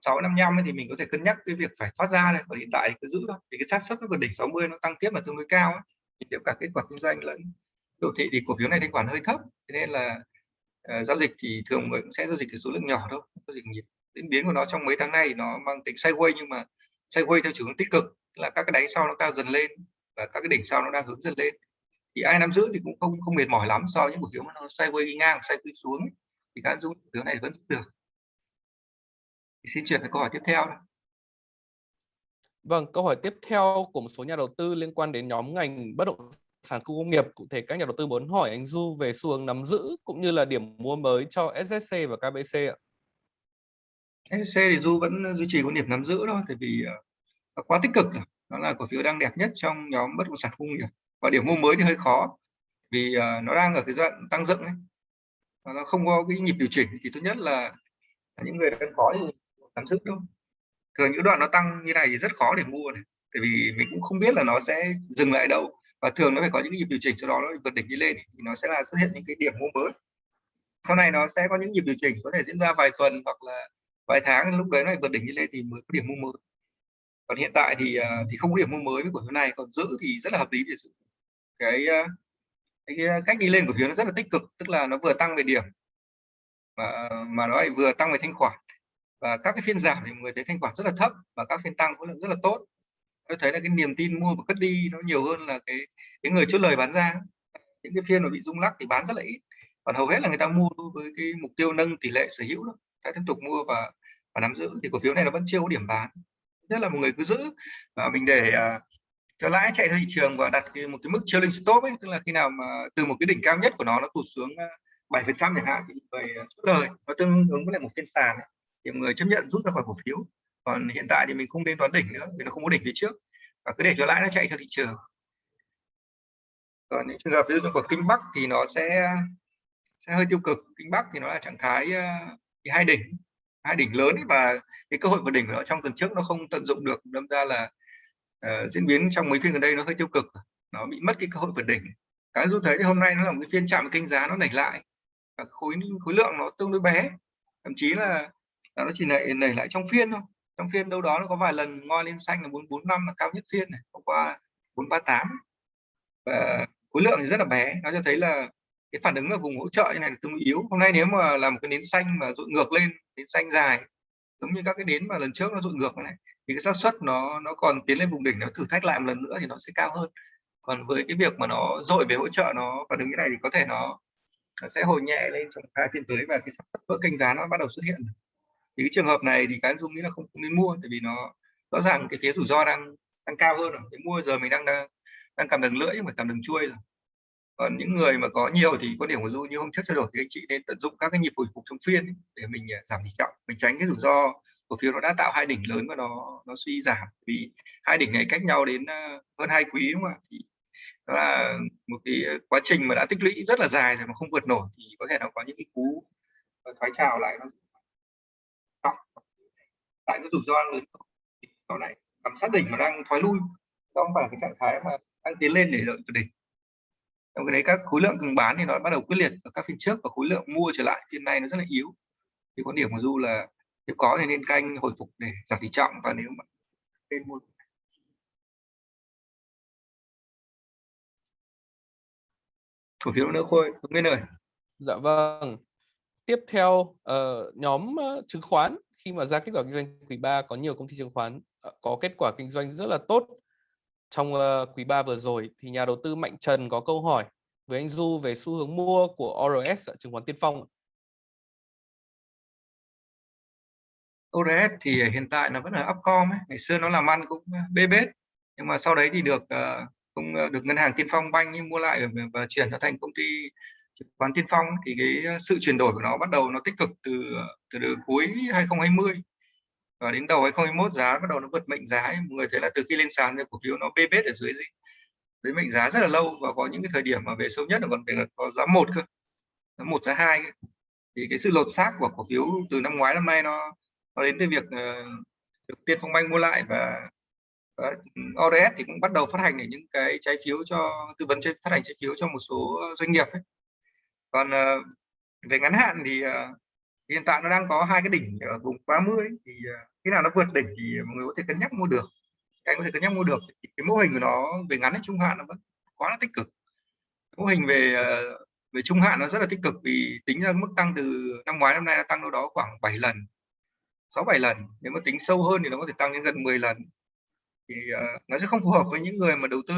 sáu sáu năm năm thì mình có thể cân nhắc cái việc phải thoát ra này còn hiện tại thì cứ giữ thôi. Vì cái xác suất nó vượt đỉnh 60 nó tăng tiếp là tương đối cao ấy. thì tiếp cả kết quả kinh doanh lẫn đồ thị thì cổ phiếu này thanh khoản hơi thấp. Thế nên là uh, giao dịch thì thường người cũng sẽ giao dịch cái số lượng nhỏ thôi. Giao dịch nhịp diễn biến của nó trong mấy tháng nay thì nó mang tính sideways nhưng mà sideways theo chiều hướng tích cực. Là các cái đáy sau nó cao dần lên và các cái đỉnh sau nó đang hướng dần lên. Thì ai nắm giữ thì cũng không không mệt mỏi lắm so với những cổ phiếu mà nó sideways ngang sideways xuống. Thì các dung cổ phiếu này vẫn được xin chuyển sang câu hỏi tiếp theo Vâng, câu hỏi tiếp theo của một số nhà đầu tư liên quan đến nhóm ngành bất động sản khu công nghiệp. Cụ thể các nhà đầu tư muốn hỏi anh Du về xu hướng nắm giữ cũng như là điểm mua mới cho SSC và KBC ạ. SSC thì Du vẫn duy trì quan điểm nắm giữ thôi, tại vì uh, nó quá tích cực rồi. Nó là cổ phiếu đang đẹp nhất trong nhóm bất động sản khu công nghiệp. Và điểm mua mới thì hơi khó, vì uh, nó đang ở cái giai đoạn tăng dựng ấy. Nó không có cái nhịp điều chỉnh thì tốt nhất là những người đang có thì nắm giữ thôi. Thường những đoạn nó tăng như này thì rất khó để mua này. Tại vì mình cũng không biết là nó sẽ dừng lại đâu và thường nó phải có những nhịp điều chỉnh sau đó nó vượt đỉnh đi lên thì nó sẽ là xuất hiện những cái điểm mua mới sau này nó sẽ có những nhịp điều chỉnh có thể diễn ra vài tuần hoặc là vài tháng lúc đấy nó vượt đỉnh đi lên thì mới có điểm mua mới còn hiện tại thì à, thì không có điểm mua mới với cổ phiếu này còn giữ thì rất là hợp lý để giữ cái, à, cái, cái cách đi lên của phiếu nó rất là tích cực tức là nó vừa tăng về điểm mà mà nó lại vừa tăng về thanh khoản và các cái phiên giảm thì người thấy thanh khoản rất là thấp và các phiên tăng khối lượng rất là tốt. Tôi thấy là cái niềm tin mua và cất đi nó nhiều hơn là cái cái người chốt lời bán ra. Những cái phiên mà bị rung lắc thì bán rất là ít. Còn hầu hết là người ta mua với cái mục tiêu nâng tỷ lệ sở hữu đó ta tiếp tục mua và và nắm giữ thì cổ phiếu này nó vẫn chưa có điểm bán. Rất là một người cứ giữ và mình để uh, cho lãi chạy theo thị trường và đặt cái, một cái mức trailing stop ấy tức là khi nào mà từ một cái đỉnh cao nhất của nó nó tụt xuống à, bảy phần trăm chẳng hạn thì người à, chốt lời. Nó tương ứng với lại một phiên sàn ấy thì người chấp nhận rút ra khỏi cổ phiếu. Còn hiện tại thì mình không nên đoán đỉnh nữa vì nó không có đỉnh phía trước. Và cứ để cho lãi nó chạy theo thị trường. Còn những trường hợp ví dụ của kinh bắc thì nó sẽ sẽ hơi tiêu cực. Kinh bắc thì nó là trạng thái ờ, thì hai đỉnh hai đỉnh lớn và cái cơ hội vượt đỉnh của nó trong tuần trước nó không tận dụng được. Đâm ra là uh, diễn biến trong mấy phiên gần đây nó hơi tiêu cực. Nó bị mất cái cơ hội vượt đỉnh. Cái du thấy thì hôm nay nó là một cái phiên chạm kênh giá nó nảy lại. Và khối khối lượng nó tương đối bé. Thậm chí là nó chỉ nảy nảy lại trong phiên thôi. Trong phiên đâu đó nó có vài lần ngoi lên xanh là 445 là cao nhất phiên này hôm qua 438 và khối lượng thì rất là bé nó cho thấy là cái phản ứng ở vùng hỗ trợ như này là tương đối yếu. Hôm nay nếu mà làm một cái nến xanh mà dội ngược lên nến xanh dài giống như các cái nến mà lần trước nó dội ngược này thì cái xác suất nó nó còn tiến lên vùng đỉnh nó thử thách lại một lần nữa thì nó sẽ cao hơn. Còn với cái việc mà nó dội về hỗ trợ nó phản ứng như này thì có thể nó, nó sẽ hồi nhẹ lên trong hai phiên tới và cái xác suất vỡ kênh giá nó bắt đầu xuất hiện thì cái trường hợp này thì cái dung nghĩ là không, không nên mua tại vì nó rõ ràng cái phía rủi ro đang đang cao hơn rồi. Cái mua giờ mình đang đang đang cầm đường lưỡi nhưng mà cầm đường chuôi rồi. Còn những người mà có nhiều thì có điểm của du như hôm trước trao đổi thì anh chị nên tận dụng các cái nhịp hồi phục trong phiên để mình à, giảm tỷ trọng mình tránh cái rủi ro cổ phiếu nó đã tạo hai đỉnh lớn và nó nó suy giảm. Vì hai đỉnh này cách nhau đến à, hơn hai quý đúng không ạ? Thì đó là một cái quá trình mà đã tích lũy rất là dài rồi mà không vượt nổi thì có thể nó có những cái cú à, thoái trào lại nó tại cái rủi ro lớn này nằm sát đỉnh mà đang thoái lui đó không phải cái trạng thái mà đang tiến lên để đợi từ đỉnh. Trong cái đấy các khối lượng cần bán thì nó bắt đầu quyết liệt ở các phiên trước và khối lượng mua trở lại phiên này nó rất là yếu. Thì quan điểm của du là nếu có thì nên canh hồi phục để giảm tỷ trọng và nếu mà nên mua. Cổ phiếu nữa khôi nguyên rồi dạ vâng. Tiếp theo uh, nhóm uh, chứng khoán khi mà ra kết quả kinh doanh quý 3 có nhiều công ty chứng khoán ờ, có kết quả kinh doanh rất là tốt trong ờ, quý 3 vừa rồi thì nhà đầu tư Mạnh Trần có câu hỏi với anh Du về xu hướng mua của ORS ở chứng khoán Tiên Phong. ORS thì hiện tại nó vẫn là Upcom ấy. ngày xưa nó làm ăn cũng ờ, bê bết nhưng mà sau đấy thì được cũng được ngân hàng Tiên Phong Banh mua lại và, và chuyển nó thành công ty chứng khoán Tiên Phong thì cái ờ, sự chuyển đổi của nó bắt đầu nó tích cực từ ờ, từ, từ cuối 2020 và đến đầu 2021 giá bắt đầu nó vượt mệnh giá mọi người thấy là từ khi lên sàn thì cổ phiếu nó bê bết ở dưới dưới mệnh giá rất là lâu và có những cái thời điểm mà về sâu nhất là còn về là có giá một cơ giá một giá hai thì cái sự lột xác của cổ phiếu từ năm ngoái năm nay nó nó đến từ việc uh, được tiên phong banh mua lại và uh, ừ, ODS thì cũng bắt đầu phát hành những cái trái phiếu cho tư vấn phát hành trái phiếu cho một số doanh nghiệp ấy còn uh, về ngắn hạn thì uh, hiện tại nó đang có hai cái đỉnh ở vùng 30 thì uh, khi nào nó vượt đỉnh thì mọi người có thể cân nhắc mua được. Anh có thể cân nhắc mua được. Cái mô hình của nó về ngắn đến trung hạn nó vẫn quá là tích cực. Mô hình về về trung hạn nó rất là tích cực vì tính ra mức tăng từ năm ngoái năm nay nó tăng đâu đó khoảng 7 lần 6 7 lần. Nếu mà tính sâu hơn thì nó có thể tăng đến gần 10 lần. Thì uh, nó sẽ không phù hợp với những người mà đầu tư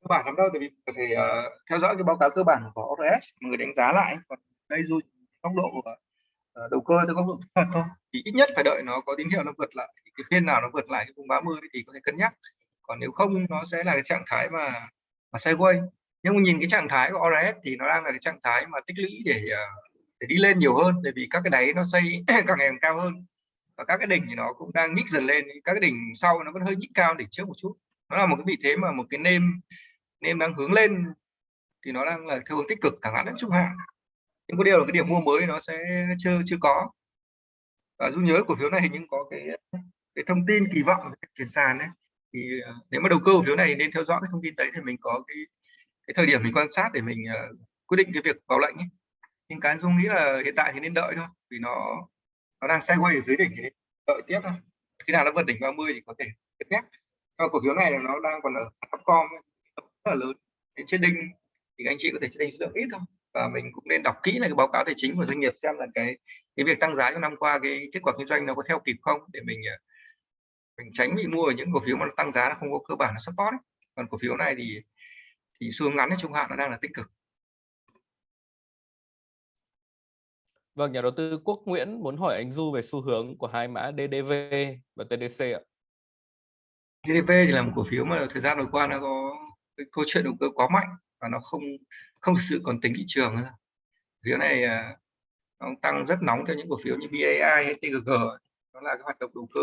cơ bản lắm đâu tại vì phải uh, ờ, theo dõi cái báo cáo cơ bản của ORS người đánh giá lại còn đây dù góc độ uh, đầu cơ từ góc độ thuật thôi thì ít nhất phải đợi nó có tín hiệu nó vượt lại cái phiên nào nó vượt lại cái vùng 30 thì có thể cân nhắc. Còn nếu không nó sẽ là cái trạng thái mà mà sideways. Nhưng mà nhìn cái trạng thái của ORS thì nó đang là cái trạng thái mà tích lũy để ờ, để đi lên nhiều hơn bởi vì các cái đáy nó xây càng ngày càng cao hơn. Và các cái đỉnh thì nó cũng đang nhích dần lên các cái đỉnh sau nó vẫn hơi nhích cao đỉnh trước một chút. Nó là một cái vị thế mà một cái nêm nên đang hướng lên thì nó đang là theo hướng tích cực thẳng ngắn đến trung hạn. Nhưng có điều là cái điểm mua mới nó sẽ chưa chưa có. Và dung nhớ cổ phiếu này hình như có cái cái thông tin kỳ vọng chuyển sàn đấy. Thì ờ, nếu mà đầu cơ cổ phiếu này nên theo dõi cái thông tin đấy thì mình có cái cái thời điểm mình quan sát để mình uh, quyết định cái việc vào lệnh ấy. nhưng cái dung nghĩ là hiện tại thì nên đợi thôi vì nó nó đang sideways ở dưới đỉnh thì đợi tiếp thôi. Khi nào nó vượt đỉnh 30 thì có thể tiếp nhé. Còn cổ phiếu này nó đang còn ở Upcom rất là lớn đến trên đinh thì anh chị có thể trên đinh số lượng ít thôi và mình cũng nên đọc kỹ lại cái báo cáo tài chính của doanh nghiệp xem là cái cái việc tăng giá trong năm qua cái kết quả kinh doanh nó có theo kịp không để mình ờ, mình tránh bị mua ở những cổ phiếu mà nó tăng giá nó không có cơ bản là support ấy. còn cổ phiếu này thì thì xu hướng ngắn trung hạn nó đang là tích cực Vâng, nhà đầu tư Quốc Nguyễn muốn hỏi anh Du về xu hướng của hai mã DDV và TDC ạ. DDV thì là một cổ phiếu mà thời gian vừa qua nó có cái câu chuyện đầu cơ quá mạnh và nó không không thực sự còn tính thị trường nữa. Phiếu này à, nó tăng rất nóng cho những cổ phiếu như BAI hay TGG nó là cái hoạt động đầu cơ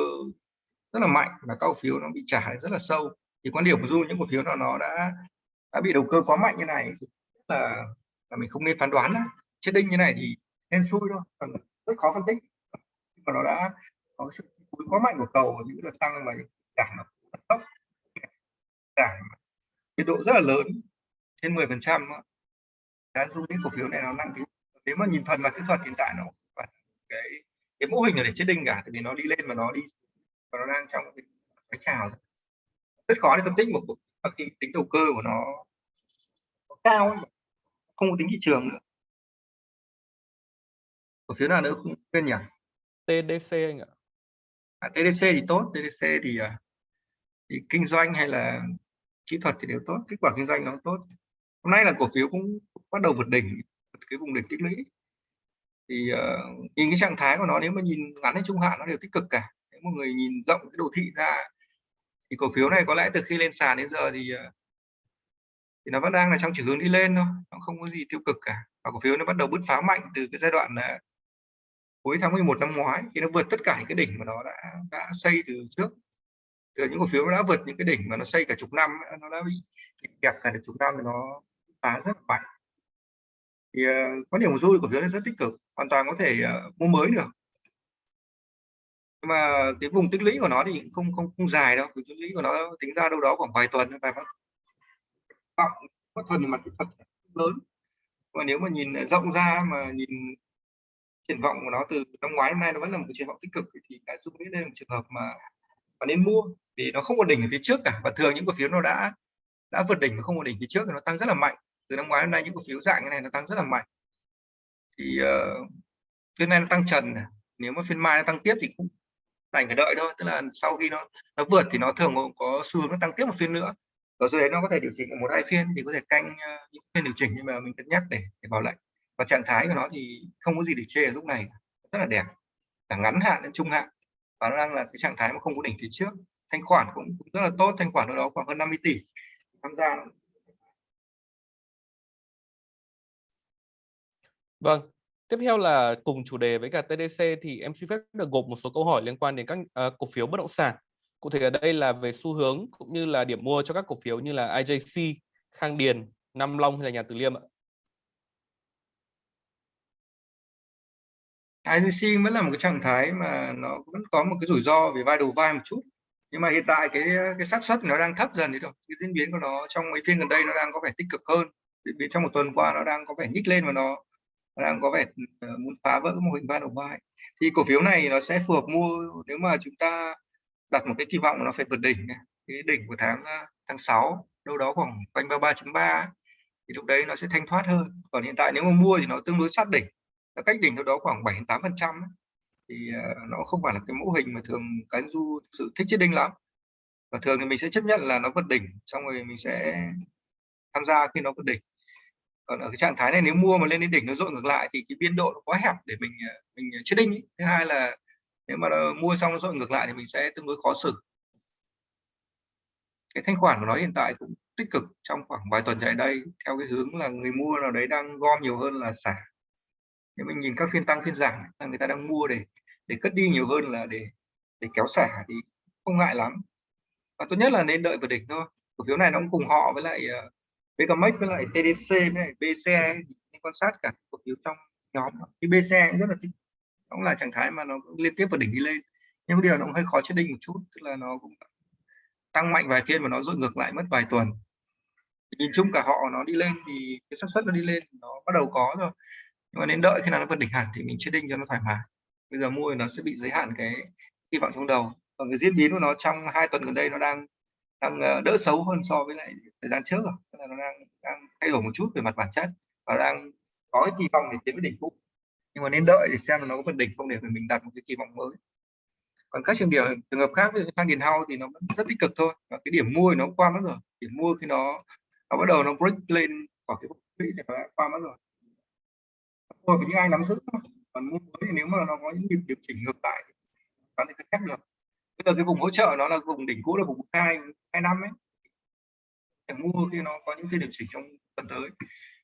rất là mạnh và các cổ phiếu nó bị trả rất là sâu. Thì quan điểm của du những cổ phiếu nào nó đã đã bị đầu cơ quá mạnh như này là là mình không nên phán đoán chết đinh như này thì nên xui thôi, còn rất khó phân tích. Mà nó đã có sự quá mạnh của cầu những đợt tăng mà giảm tốc. Giảm biên độ rất là lớn trên 10 phần trăm giúp đến cổ phiếu này nó nặng cái nếu mà nhìn thuần vào kỹ thuật hiện tại nó cái cái mô hình là để chết đinh cả tại vì nó đi lên mà nó đi và nó đang trong cái, cái trào. Rất khó để phân tích một khi tính đầu cơ của nó cao ấy. không có tính thị trường nữa. Cổ phiếu nào nữa không quên nhỉ? TDC anh ạ. À, TDC thì tốt TDC thì, à, thì kinh doanh hay là kỹ thuật thì đều tốt kết quả kinh doanh nó tốt. Hôm nay là cổ phiếu cũng bắt đầu vượt đỉnh cái vùng đỉnh tích lũy. Thì uh, nhìn cái trạng thái của nó nếu mà nhìn ngắn hay trung hạn nó đều tích cực cả. Nếu một người nhìn rộng cái đồ thị ra thì cổ phiếu này có lẽ từ khi lên sàn đến giờ thì uh, thì nó vẫn đang là trong chiều hướng đi lên thôi nó không có gì tiêu cực cả. Và cổ phiếu nó bắt đầu bứt phá mạnh từ cái giai đoạn uh, cuối tháng 11 năm ngoái khi nó vượt tất cả những cái đỉnh mà nó đã đã xây từ trước những cổ phiếu nó đã vượt những cái đỉnh mà nó xây cả chục năm nó đã bị kẹp cả được chục năm thì nó phá rất mạnh. Thì uh, có điểm của số cổ phiếu rất tích cực hoàn toàn có thể uh, mua mới được. Nhưng mà cái vùng tích lũy của nó thì không không không dài đâu vùng tích lũy của nó tính ra đâu đó khoảng vài tuần vài tháng cộng có thuần mặt kỹ thuật lớn. Mà nếu mà nhìn rộng ra mà nhìn triển vọng của nó từ năm ngoái đến nay nó vẫn là một triển vọng tích cực thì cái dung nghĩ đây là một trường hợp mà và nên mua vì nó không có đỉnh ở phía trước cả. Và thường những cổ phiếu nó đã đã vượt đỉnh và không có đỉnh phía trước thì nó tăng rất là mạnh. Từ năm ngoái đến nay những cổ phiếu dạng như này nó tăng rất là mạnh. Thì uh, phiên nay nó tăng trần nếu mà phiên mai nó tăng tiếp thì cũng đành phải đợi thôi. Tức là sau khi nó nó vượt thì nó thường có xu hướng nó tăng tiếp một phiên nữa. Rồi sau đấy nó có thể điều chỉnh một hai phiên thì có thể canh uh, những phiên điều chỉnh nhưng mà mình cân nhắc để để vào lệnh. Và trạng thái của nó thì không có gì để chê ở lúc này rất là đẹp. Cả ngắn hạn đến trung hạn và nó đang là cái trạng thái mà không có đỉnh phía trước thanh khoản cũng, cũng rất là tốt thanh khoản ở đó khoảng hơn 50 tỷ tham gia Vâng, tiếp theo là cùng chủ đề với cả TDC thì em xin phép được gộp một số câu hỏi liên quan đến các uh, cổ phiếu bất động sản. Cụ thể ở đây là về xu hướng cũng như là điểm mua cho các cổ phiếu như là IJC, Khang Điền, Nam Long hay là Nhà Từ Liêm ạ. IGC vẫn là một cái trạng thái mà nó vẫn có một cái rủi ro về vai đầu vai một chút. Nhưng mà hiện tại cái cái xác suất nó đang thấp dần thì rồi. cái diễn biến của nó trong mấy phiên gần đây nó đang có vẻ tích cực hơn. Diễn biến trong một tuần qua nó đang có vẻ nhích lên và nó, nó đang có vẻ ờ, muốn phá vỡ cái mô hình vai đầu vai. Thì cổ phiếu này nó sẽ phù hợp mua nếu mà chúng ta đặt một cái kỳ vọng nó phải vượt đỉnh cái đỉnh của tháng ờ, tháng 6 đâu đó khoảng quanh 33.3 thì lúc đấy nó sẽ thanh thoát hơn. Còn hiện tại nếu mà mua thì nó tương đối sát đỉnh nó cách đỉnh đâu đó khoảng 7 8 phần trăm thì ờ, nó không phải là cái mẫu hình mà thường cái du sự thích chết đinh lắm. Và thường thì mình sẽ chấp nhận là nó vượt đỉnh, xong rồi mình sẽ tham gia khi nó vượt đỉnh. Còn ở cái trạng thái này nếu mua mà lên đến đỉnh nó dội ngược lại thì cái biên độ nó quá hẹp để mình ờ, mình ờ, chết đinh ý. thứ hai là nếu mà mua xong nó dội ngược lại thì mình sẽ tương đối khó xử. Cái thanh khoản của nó hiện tại cũng tích cực trong khoảng vài tuần chạy đây, theo cái hướng là người mua nào đấy đang gom nhiều hơn là xả nếu mình nhìn các phiên tăng phiên giảm là người ta đang mua để để cất đi nhiều hơn là để để kéo xả thì không ngại lắm. Và tốt nhất là nên đợi vào đỉnh thôi. Cổ phiếu này nó cũng cùng họ với lại uh, với lại TDC với lại BCE nên quan sát cả cổ phiếu trong nhóm. Thì BCE cũng rất là tích cũng là trạng thái mà nó liên tiếp vào đỉnh đi lên. Nhưng điều nó cũng hơi khó chết định một chút tức là nó cũng tăng mạnh vài phiên mà nó dội ngược lại mất vài tuần. Nhìn chung cả họ nó đi lên thì cái xác suất nó đi lên nó bắt đầu có rồi nhưng mà nên đợi khi nào nó vượt đỉnh hẳn thì mình chết đinh cho nó thoải mái. Bây giờ mua thì nó sẽ bị giới hạn cái hy vọng trong đầu. Còn cái diễn biến của nó trong hai tuần gần đây nó đang đang ờ, đỡ xấu hơn so với lại thời gian trước rồi tức là nó đang đang thay đổi một chút về mặt bản chất và đang có cái kỳ vọng để tiến với đỉnh cũ. Nhưng mà nên đợi để xem là nó có vượt đỉnh không để mình đặt một cái kỳ vọng mới. Còn các trường điểm, trường hợp khác như thang điền hao thì nó vẫn rất tích cực thôi. Và cái điểm mua thì nó qua mất rồi. Điểm mua khi nó nó bắt đầu nó break lên khỏi cái quỹ thì nó qua mất rồi thôi với những ai nắm giữ còn mua mới thì nếu mà nó có những nhịp điều chỉnh ngược lại có thể cân nhắc được. Bây giờ cái vùng hỗ trợ nó là vùng đỉnh cũ là vùng hai hai năm ấy. Để mua khi nó có những phiên điều chỉnh trong tuần tới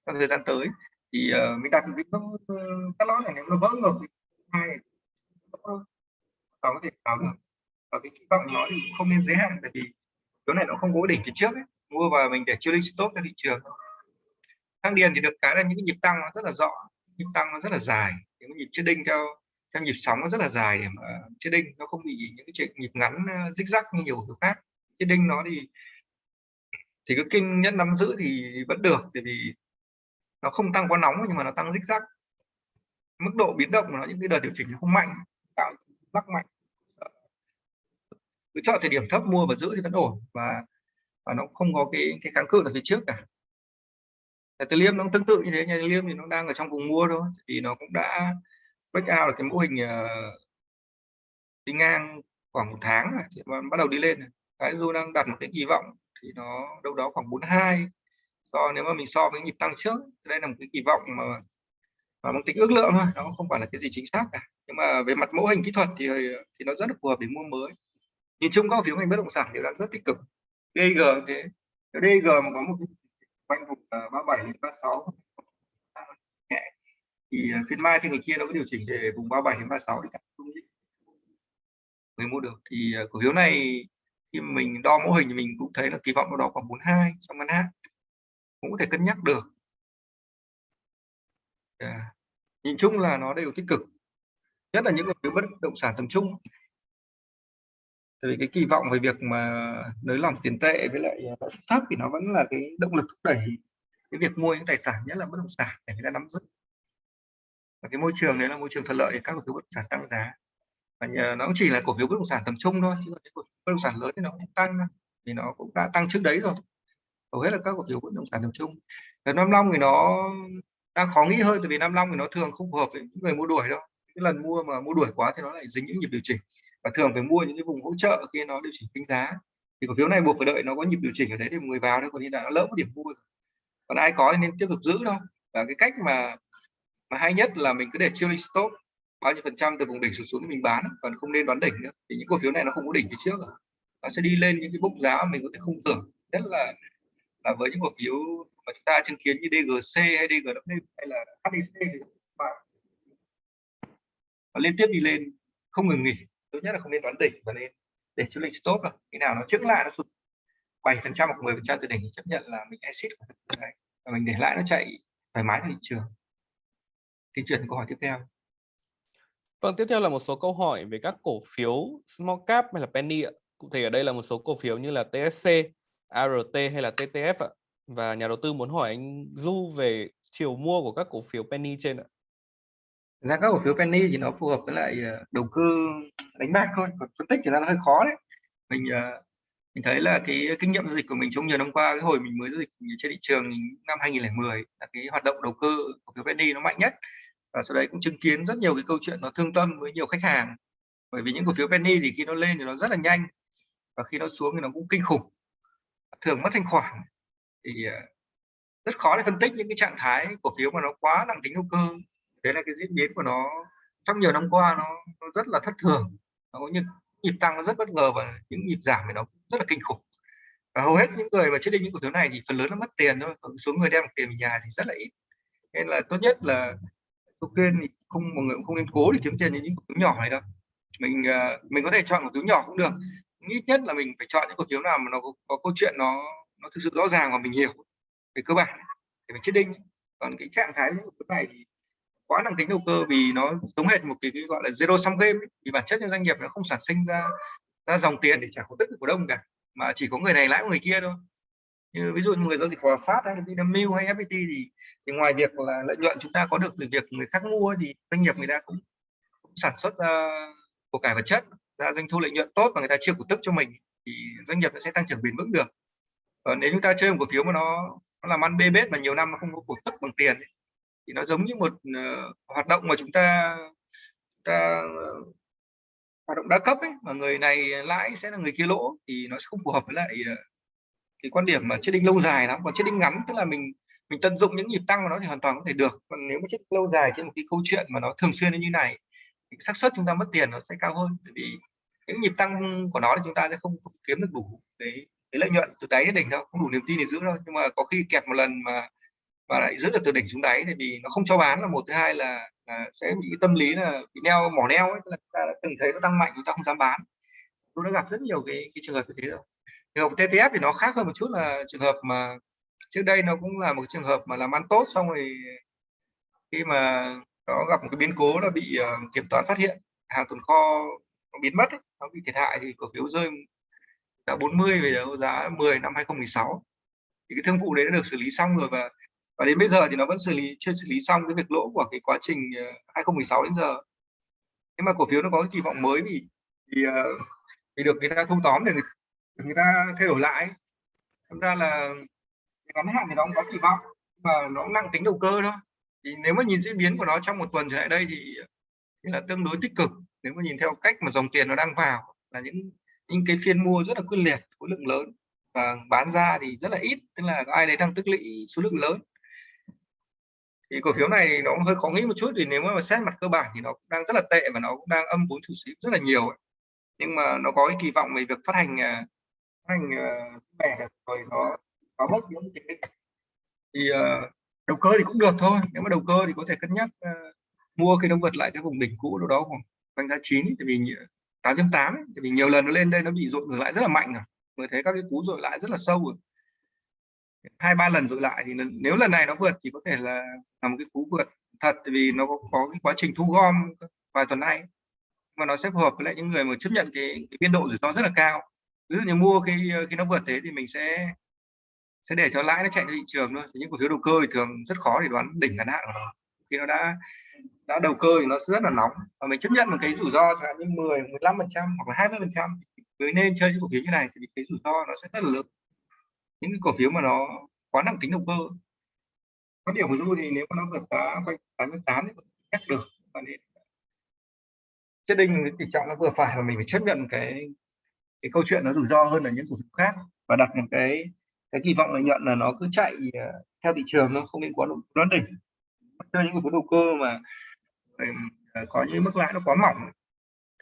trong thời gian tới. Thì uh, mình đặt một cái các lót này nếu nó vỡ ngược thì hai có thể vào được. Và cái kỳ vọng nó thì không nên giới hạn tại vì chỗ này nó không có đỉnh phía trước ấy. mua vào mình để chưa lên stop cho thị trường. Thang điền thì được cái là những cái nhịp tăng nó rất là rõ nhịp tăng nó rất là dài. Những nhịp chiết đinh theo theo nhịp sóng nó rất là dài để mà chiết đinh, nó không bị những cái nhịp ngắn ờ, rích rắc như nhiều thứ khác. Chiết đinh nó thì thì cái kinh nhất nắm giữ thì vẫn được, tại vì nó không tăng quá nóng nhưng mà nó tăng rích rắc. Mức độ biến động của nó những cái đợt điều chỉnh nó không mạnh, tạo lắc mạnh. Cứ chọn thời điểm thấp mua và giữ thì vẫn ổn và và nó không có cái cái kháng cự ở phía trước cả từ liêm nó cũng tương tự như thế nhà liêm thì nó đang ở trong vùng mua thôi thì nó cũng đã break out được cái mô hình uh, đi ngang khoảng một tháng rồi thì bắt đầu đi lên cái dù đang đặt một cái kỳ vọng thì nó đâu đó khoảng 42 so nếu mà mình so với nhịp tăng trước đây là một cái kỳ vọng mà mà mang tính ước lượng thôi nó không phải là cái gì chính xác cả. Nhưng mà về mặt mẫu hình kỹ thuật thì ờ, thì nó rất là phù hợp để mua mới. Nhìn chung các phiếu ngành bất động sản đều đang rất tích cực. DG thế. DG mà có một quanh vùng ờ, uh, 37 đến 36 nhẹ. Thì uh, phiên mai phiên ngày kia nó có điều chỉnh về vùng 37 đến 36 để người mua được. Thì uh, cổ phiếu này khi mình đo mẫu hình thì mình cũng thấy là kỳ vọng nó đó khoảng 42 trong ngắn hạn. Cũng có thể cân nhắc được. Yeah. nhìn chung là nó đều tích cực. Nhất là những cổ phiếu bất động sản tầm trung tại vì cái kỳ vọng về việc mà nới lỏng tiền tệ với lại ờ, lãi suất thấp thì nó vẫn là cái động lực thúc đẩy cái việc mua những tài sản nhất là bất động sản để người ta nắm giữ. Và cái môi trường đấy là môi trường thuận lợi để các cổ phiếu bất động sản tăng giá. Và nhờ, nó cũng chỉ là cổ phiếu bất động sản tầm trung thôi chứ còn cái cổ phiếu bất động sản lớn thì nó cũng tăng thì nó cũng đã tăng trước đấy rồi. Hầu hết là các cổ phiếu bất động sản tầm trung. Và năm long thì nó đang khó nghĩ hơn tại vì năm long thì nó thường không phù hợp với những người mua đuổi đâu. Cái lần mua mà mua đuổi quá thì nó lại dính những nhịp điều chỉnh và thường phải mua những cái vùng hỗ trợ khi nó điều chỉnh kinh giá. Thì cổ phiếu này buộc phải đợi nó có nhịp điều chỉnh ở đấy thì người vào thôi, còn như là nó lỡ một điểm mua còn ai có thì nên tiếp tục giữ thôi. Và cái cách mà mà hay nhất là mình cứ để trailing stop bao nhiêu phần trăm từ vùng đỉnh xuống xuống mình bán, còn không nên đoán đỉnh nữa. Thì những cổ phiếu này nó không có đỉnh phía trước nó sẽ đi lên những cái bốc giá mà mình có thể không tưởng, nhất là là với những cổ phiếu mà chúng ta chứng kiến như DGC hay DGW hay là HDC thì nó liên tiếp đi lên, không ngừng nghỉ tốt nhất là không nên đoán đỉnh và nên để chú lịch stop rồi khi nào nó trước lại nó sụt 7 phần trăm hoặc 10 phần trăm từ đỉnh thì chấp nhận là mình exit và mình để lại nó chạy thoải mái thị trường thì chuyển câu hỏi tiếp theo Vâng, tiếp theo là một số câu hỏi về các cổ phiếu small cap hay là penny ạ. Cụ thể ở đây là một số cổ phiếu như là TSC, ART hay là TTF ạ. Và nhà đầu tư muốn hỏi anh Du về chiều mua của các cổ phiếu penny trên ạ ra các cổ phiếu penny thì nó phù hợp với lại ờ, đầu cơ đánh bạc thôi, còn phân tích thì nó hơi khó đấy. Mình ờ, mình thấy là cái kinh nghiệm dịch của mình trong nhiều năm qua, cái hồi mình mới dịch trên thị trường năm 2010 là cái hoạt động đầu cơ của phiếu penny nó mạnh nhất. Và sau đấy cũng chứng kiến rất nhiều cái câu chuyện nó thương tâm với nhiều khách hàng. Bởi vì những cổ phiếu penny thì khi nó lên thì nó rất là nhanh, và khi nó xuống thì nó cũng kinh khủng, thường mất thanh khoản. Thì ờ, rất khó để phân tích những cái trạng thái cổ phiếu mà nó quá nặng tính đầu cơ thế là cái diễn biến của nó trong nhiều năm qua nó, nó rất là thất thường. Nó có những nhịp tăng nó rất bất ngờ và những nhịp giảm thì nó rất là kinh khủng. Và hầu hết những người mà chết đi những cổ phiếu này thì phần lớn nó mất tiền thôi còn số người đem tiền về nhà thì rất là ít. Nên là tốt nhất là tôi khuyên thì không mọi người cũng không nên cố để kiếm tiền những cổ phiếu nhỏ này đâu. Mình à, mình có thể chọn cổ phiếu nhỏ cũng được. Ít nhất là mình phải chọn những cổ phiếu nào mà nó có, có câu chuyện nó nó thực sự rõ ràng và mình hiểu về cơ bản. Để mình chết đinh còn cái trạng thái những cổ phiếu này thì quá nặng tính đầu cơ vì nó giống hệt một cái, cái gọi là zero sum game ấy. vì bản chất trong doanh nghiệp nó không sản sinh ra ra dòng tiền để trả cổ tức của cổ đông cả mà chỉ có người này lãi người kia thôi như ví dụ như người giao dịch Hòa Phát hay Vinamilk hay FPT thì, thì ngoài việc là lợi nhuận chúng ta có được từ việc người khác mua thì doanh nghiệp người ta cũng, cũng sản xuất ra của cải vật chất ra doanh thu lợi nhuận tốt và người ta chia cổ tức cho mình thì doanh nghiệp nó sẽ tăng trưởng bền vững được còn nếu chúng ta chơi một cổ phiếu mà nó nó làm ăn bê bết mà nhiều năm nó không có cổ tức bằng tiền thì nó giống như một uh, hoạt động mà chúng ta ta uh, hoạt động đa cấp ấy mà người này lãi sẽ là người kia lỗ thì nó sẽ không phù hợp với lại uh, cái quan điểm mà chết đinh lâu dài lắm. Còn chết đinh ngắn tức là mình mình tận dụng những nhịp tăng của nó thì hoàn toàn có thể được. Còn nếu mà chết lâu dài trên một cái câu chuyện mà nó thường xuyên như này thì xác suất chúng ta mất tiền nó sẽ cao hơn. Bởi vì những nhịp tăng của nó thì chúng ta sẽ không, không kiếm được đủ cái, cái lợi nhuận từ đáy đến đỉnh đâu không đủ niềm tin để giữ đâu. Nhưng mà có khi kẹt một lần mà và lại rất được từ đỉnh xuống đáy thì vì nó không cho bán là một thứ hai là, là sẽ bị tâm lý là bị neo mỏ neo ấy tức là ta đã từng thấy nó tăng mạnh chúng ta không dám bán. Tôi đã gặp rất nhiều cái, cái trường hợp như thế rồi. Trường hợp TTF thì nó khác hơn một chút là trường hợp mà trước đây nó cũng là một trường hợp mà làm ăn tốt xong rồi khi mà nó gặp một cái biến cố là bị uh, kiểm toán phát hiện hàng tồn kho nó biến mất ấy, nó bị thiệt hại thì cổ phiếu rơi đã 40 về giá 10 năm 2016 thì cái thương vụ đấy đã được xử lý xong rồi và và đến bây giờ thì nó vẫn xử lý chưa xử lý xong cái việc lỗ của cái quá trình ờ, 2016 đến giờ. Nhưng mà cổ phiếu nó có cái kỳ vọng mới vì thì, ờ, vì được người ta thu tóm để người, người ta thay đổi lại. Thật ra là ngắn hạn thì nó cũng có kỳ vọng mà nó cũng nặng tính đầu cơ thôi. Thì nếu mà nhìn diễn biến của nó trong một tuần trở lại đây thì, thì là tương đối tích cực. Nếu mà nhìn theo cách mà dòng tiền nó đang vào là những những cái phiên mua rất là quyết liệt khối lượng lớn. Và bán ra thì rất là ít tức là ai đấy đang tích lũy số lượng lớn thì cổ phiếu này nó hơi khó nghĩ một chút thì nếu mà xét mặt cơ bản thì nó cũng đang rất là tệ và nó cũng đang âm vốn chủ sở rất là nhiều ấy. nhưng mà nó có cái kỳ vọng về việc phát hành à, phát hành à, mẻ được rồi nó có bốc những cái thì uh, đầu cơ thì cũng được thôi nếu mà đầu cơ thì có thể cân nhắc uh, mua khi nó vượt lại cái vùng đỉnh cũ đâu đó khoảng quanh giá 9 tại vì 8.8 tại vì nhiều lần nó lên đây nó bị dội ngược lại rất là mạnh rồi. Mới thấy các cái cú dội lại rất là sâu rồi hai ba lần dội lại thì nếu lần này nó vượt thì có thể là là một cái cú vượt thật vì nó có, có cái quá trình thu gom vài tuần nay. Mà nó sẽ phù hợp với lại những người mà chấp nhận cái, cái biên độ rủi ro rất là cao. Ví dụ như mua khi khi nó vượt thế thì mình sẽ sẽ để cho lãi nó chạy theo thị trường thôi. Những cổ phiếu đầu cơ thì thường rất khó để đoán đỉnh ngắn hạn của nó. Khi nó đã đã đầu cơ thì nó rất là nóng. Và mình chấp nhận một cái rủi ro chẳng hạn như 10 15 phần trăm hoặc là 20 phần trăm. Mới nên chơi những cổ phiếu như này thì cái rủi ro nó sẽ rất là lớn những cái cổ phiếu mà nó quá nặng tính động cơ. Có điểm của du thì nếu mà nó vượt giá quanh 88 thì chắc được. Và nên chất định tỷ trọng nó vừa phải và mình phải chấp nhận cái cái câu chuyện nó rủi ro hơn là những cổ phiếu khác và đặt một cái cái kỳ vọng lợi nhuận là nó cứ chạy ờ, theo thị trường nó không nên quá nó đỉnh. Chơi những cổ phiếu đầu cơ mà ờ, có những mức lãi nó quá mỏng,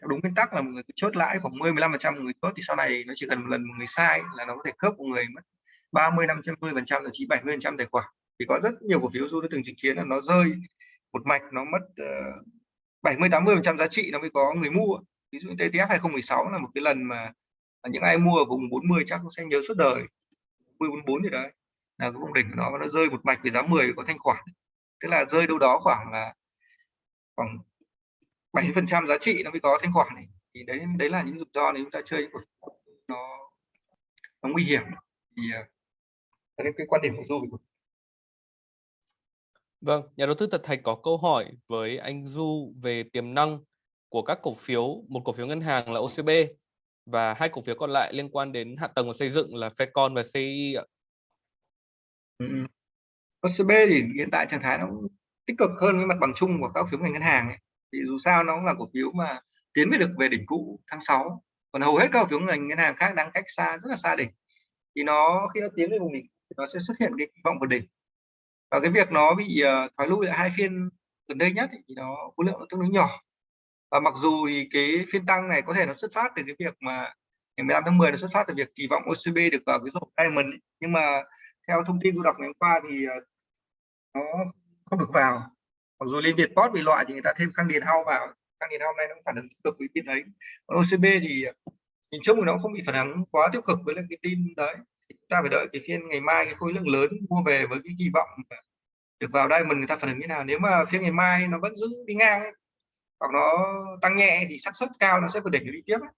theo đúng nguyên tắc là một người chốt lãi khoảng 10 15 phần trăm người chốt thì sau này nó chỉ cần một lần một người sai là nó có thể cướp một người mất 30 50 phần trăm thậm chí 70 phần trăm tài khoản. Thì có rất nhiều cổ phiếu du đã từng chứng kiến là nó rơi một mạch nó mất uh, 70 80 phần trăm giá trị nó mới có người mua. Ví dụ TTF 2016 là một cái lần mà những ai mua ở vùng 40 chắc cũng sẽ nhớ suốt đời. 44 gì đấy là cái vùng đỉnh của nó nó rơi một mạch với giá 10 có thanh khoản. Tức là rơi đâu đó khoảng là khoảng 70 phần trăm giá trị nó mới có thanh khoản này. Thì đấy đấy là những rủi ro nếu chúng ta chơi nó nó nguy hiểm. Thì ờ, uh, cái quan điểm của du Vâng, nhà đầu tư Thật Thạch có câu hỏi với anh Du về tiềm năng của các cổ phiếu, một cổ phiếu ngân hàng là OCB và hai cổ phiếu còn lại liên quan đến hạ tầng và xây dựng là Fecon và CI ạ. Ừ. OCB thì hiện tại trạng thái nó tích cực hơn với mặt bằng chung của các cổ phiếu ngành ngân hàng ấy. Vì dù sao nó cũng là cổ phiếu mà tiến về được về đỉnh cũ tháng 6. Còn hầu hết các cổ phiếu ngành ngân hàng khác đang cách xa rất là xa đỉnh. Thì nó khi nó tiến về vùng đỉnh nó sẽ xuất hiện cái kỳ vọng vượt đỉnh. Và cái việc nó bị ờ, uh, thoái lui lại hai phiên gần đây nhất thì nó khối lượng nó tương đối nhỏ. Và mặc dù thì cái phiên tăng này có thể nó xuất phát từ cái việc mà ngày 15 tháng 10 nó xuất phát từ việc kỳ vọng OCB được vào cái rổ diamond nhưng mà theo thông tin tôi đọc ngày hôm qua thì ờ, nó không được vào. Mặc dù liên việt post bị loại thì người ta thêm khăn điền hao vào. Khăn điền hao này nó cũng phản ứng tích cực với tin đấy. Còn OCB thì nhìn chung thì nó không bị phản ứng quá tiêu cực với lại cái tin đấy ta phải đợi cái phiên ngày mai cái khối lượng lớn mua về với cái kỳ vọng được vào đây mình người ta phản ứng như nào. Nếu mà phiên ngày mai nó vẫn giữ đi ngang ấy, hoặc nó tăng nhẹ thì xác suất cao nó sẽ vượt đỉnh đi tiếp ấy.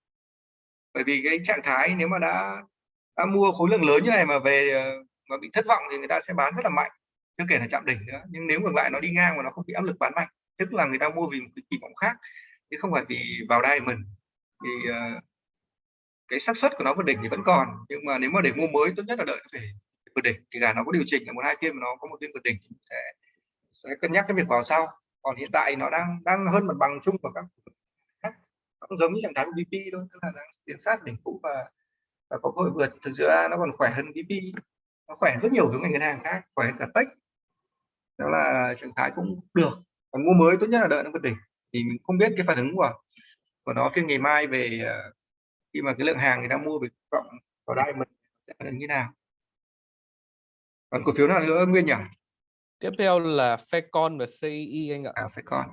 bởi vì cái trạng thái nếu mà đã đã mua khối lượng lớn như này mà về ờ, mà bị thất vọng thì người ta sẽ bán rất là mạnh chưa kể là chạm đỉnh nữa. Nhưng nếu ngược lại nó đi ngang và nó không bị áp lực bán mạnh tức là người ta mua vì một cái kỳ vọng khác chứ không phải vì vào đây mình thì uh, cái xác suất của nó vượt đỉnh thì vẫn còn, nhưng mà nếu mà để mua mới, tốt nhất là đợi nó phải vượt đỉnh. Thì cả nó có điều chỉnh là một hai phiên mà nó có một phiên vượt đỉnh thì sẽ sẽ cân nhắc cái việc vào sau. Còn hiện tại nó đang đang hơn mặt bằng chung của các khác cũng giống như trạng thái của BP thôi, tức là đang tiến sát đỉnh cũ và và có cơ hội vượt. Thực sự nó còn khỏe hơn BP nó khỏe rất nhiều hướng ngành ngân hàng khác, khỏe cả tech đó là trạng thái cũng được. Còn mua mới, tốt nhất là đợi nó vượt đỉnh. Thì mình không biết cái phản ứng của của nó phiên ngày mai về ờ, khi mà cái lượng hàng người ta mua về cộng vào đây mình sẽ là như nào? Còn cổ phiếu nào nữa nguyên nhỉ? Tiếp theo là Fecon và CI anh ạ. À, Fecon.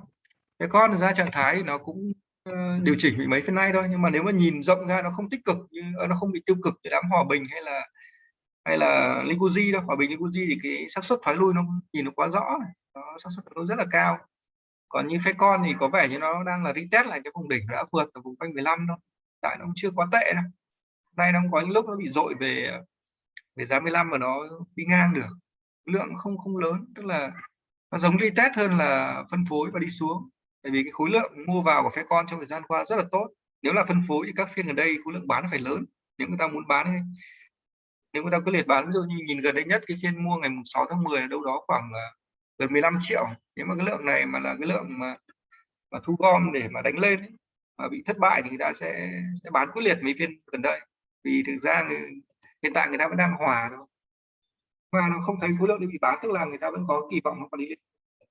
Fecon ra trạng thái nó cũng uh, điều chỉnh bị mấy phiên nay thôi nhưng mà nếu mà nhìn rộng ra nó không tích cực như ờ, nó không bị tiêu cực như đám hòa bình hay là hay là Likuji đâu. Hòa bình Likuji thì cái xác suất thoái lui nó nhìn nó quá rõ nó xác suất nó rất là cao. Còn như Fecon thì có vẻ như nó đang là retest lại cái vùng đỉnh đã vượt ở vùng quanh 15 thôi tại nó chưa quá tệ đâu. Nay nó có những lúc nó bị dội về về giá 15 mà nó đi ngang được. Lượng không không lớn tức là nó giống đi test hơn là phân phối và đi xuống. Bởi vì cái khối lượng mua vào của phe con trong thời gian qua rất là tốt. Nếu là phân phối thì các phiên gần đây khối lượng bán phải lớn nếu người ta muốn bán nếu người ta cứ liệt bán ví dụ như nhìn gần đây nhất cái phiên mua ngày 6 tháng 10 là đâu đó khoảng gần 15 triệu. Nếu mà cái lượng này mà là cái lượng mà, mà thu gom để mà đánh lên ấy, mà bị thất bại thì người ta sẽ sẽ bán quyết liệt mấy phiên gần đây. Vì thực ra người, hiện tại người ta vẫn đang hòa thôi. Mà nó không thấy khối lượng bị bán tức là người ta vẫn có kỳ vọng nó còn đi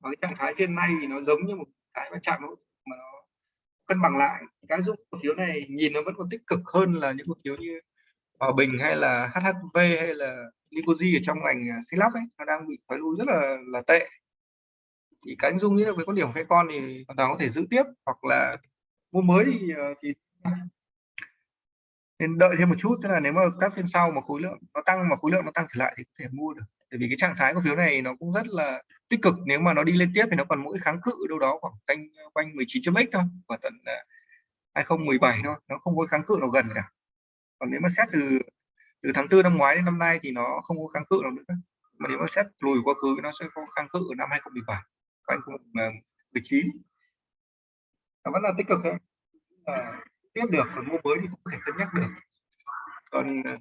và cái trạng thái phiên nay thì nó giống như một cái mà chạm mà nó cân bằng lại. Cái giúp cổ phiếu này nhìn nó vẫn còn tích cực hơn là những cổ phiếu như Hòa Bình hay là HHV hay là Licoji ở trong ngành à, Silap ấy nó đang bị thoái lui rất là là tệ. Thì cái anh Dung nghĩ là với con điểm phe con thì hoàn toàn có thể giữ tiếp hoặc là mua mới thì ờ, thì nên đợi thêm một chút, tức là nếu mà các phiên sau mà khối lượng nó tăng mà khối lượng nó tăng trở lại thì có thể mua được. Bởi vì cái trạng thái cổ phiếu này nó cũng rất là tích cực, nếu mà nó đi lên tiếp thì nó còn mỗi kháng cự đâu đó khoảng quanh ờ, quanh 19.x thôi, và tận ờ, 2017 thôi, nó không có kháng cự nào gần cả. Còn nếu mà xét từ từ tháng tư năm ngoái đến năm nay thì nó không có kháng cự nào nữa. Mà nếu mà xét lùi quá khứ nó sẽ có kháng cự ở năm 2017 quanh 19 nó vẫn là tích cực thôi à, ờ, tiếp được còn mua mới thì cũng có thể cân nhắc được. Còn ờ,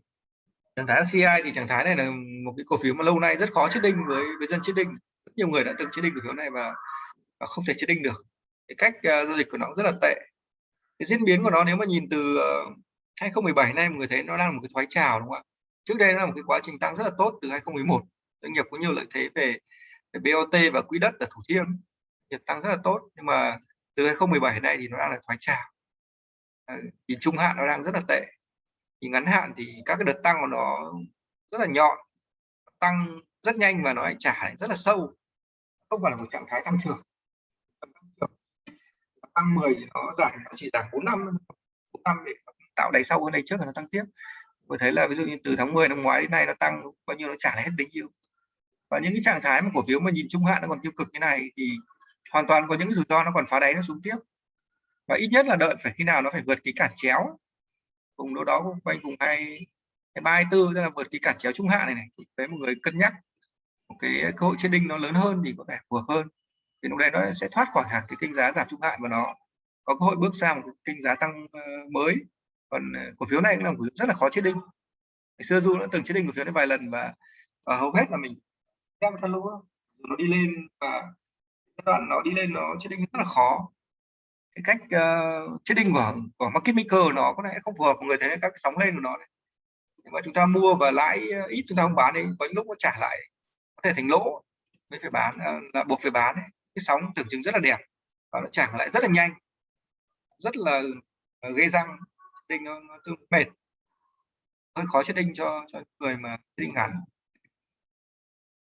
trạng thái CI thì trạng thái này là một cái cổ phiếu mà lâu nay rất khó chết đinh với với dân chết đinh. Rất nhiều người đã từng chết đinh cổ phiếu này và, và không thể chết đinh được. Cái cách uh, giao dịch của nó rất là tệ. Cái diễn biến của nó nếu mà nhìn từ uh, 2017 nay mọi người thấy nó đang là một cái thoái trào đúng không ạ? Trước đây nó là một cái quá trình tăng rất là tốt từ 2011 doanh nghiệp có nhiều lợi thế về, về BOT và quỹ đất ở Thủ Thiêm. Nghiệp tăng rất là tốt nhưng mà từ 2017 này thì nó đang là thoái trào. Thì trung hạn nó đang rất là tệ. Thì ngắn hạn thì các cái đợt tăng của nó rất là nhọn, tăng rất nhanh và nó lại trả lại rất là sâu. Không phải là một trạng thái tăng trưởng. Tăng 10 thì nó giảm, nó chỉ giảm 4 năm 4 năm để tạo đáy sâu hơn này trước là nó tăng tiếp. Có thấy là ví dụ như từ tháng 10 năm ngoái đến nay nó tăng bao nhiêu, nó trả lại hết bấy nhiêu. Và những cái trạng thái mà cổ phiếu mà nhìn trung hạn nó còn tiêu cực như này thì hoàn toàn có những rủi ro nó còn phá đáy nó xuống tiếp. Và ít nhất là đợi phải khi nào nó phải vượt cái cản chéo. Vùng đâu đó quanh vùng hai ba hai tư tức là vượt cái cản chéo trung hạn này này. Thì với một người cân nhắc. Một cái cơ hội trên đinh nó lớn hơn thì có vẻ phù hợp hơn. Thì lúc đấy nó sẽ thoát khỏi hẳn cái kênh giá giảm trung hạn và nó có cơ hội bước sang một cái kênh giá tăng ờ, mới. Còn ờ, cổ phiếu này cũng là một cổ phiếu rất là khó chết đinh ngày xưa du đã từng chết đinh cổ phiếu đấy vài lần và, và hầu hết là mình theo thân lũ nó đi lên và đoạn nó đi lên nó chết đinh rất là khó cái cách uh, trading của của market maker nó có lẽ không phù hợp người thấy các sóng lên của nó này. nhưng mà chúng ta mua và lãi ờ, ít chúng ta không bán đi có những lúc nó trả lại có thể thành lỗ mới phải bán ờ, là buộc phải bán ấy. cái sóng tưởng chừng rất là đẹp và nó trả lại rất là nhanh rất là gây răng đinh nó, nó tương mệt hơi khó chết đinh cho cho người mà đinh ngắn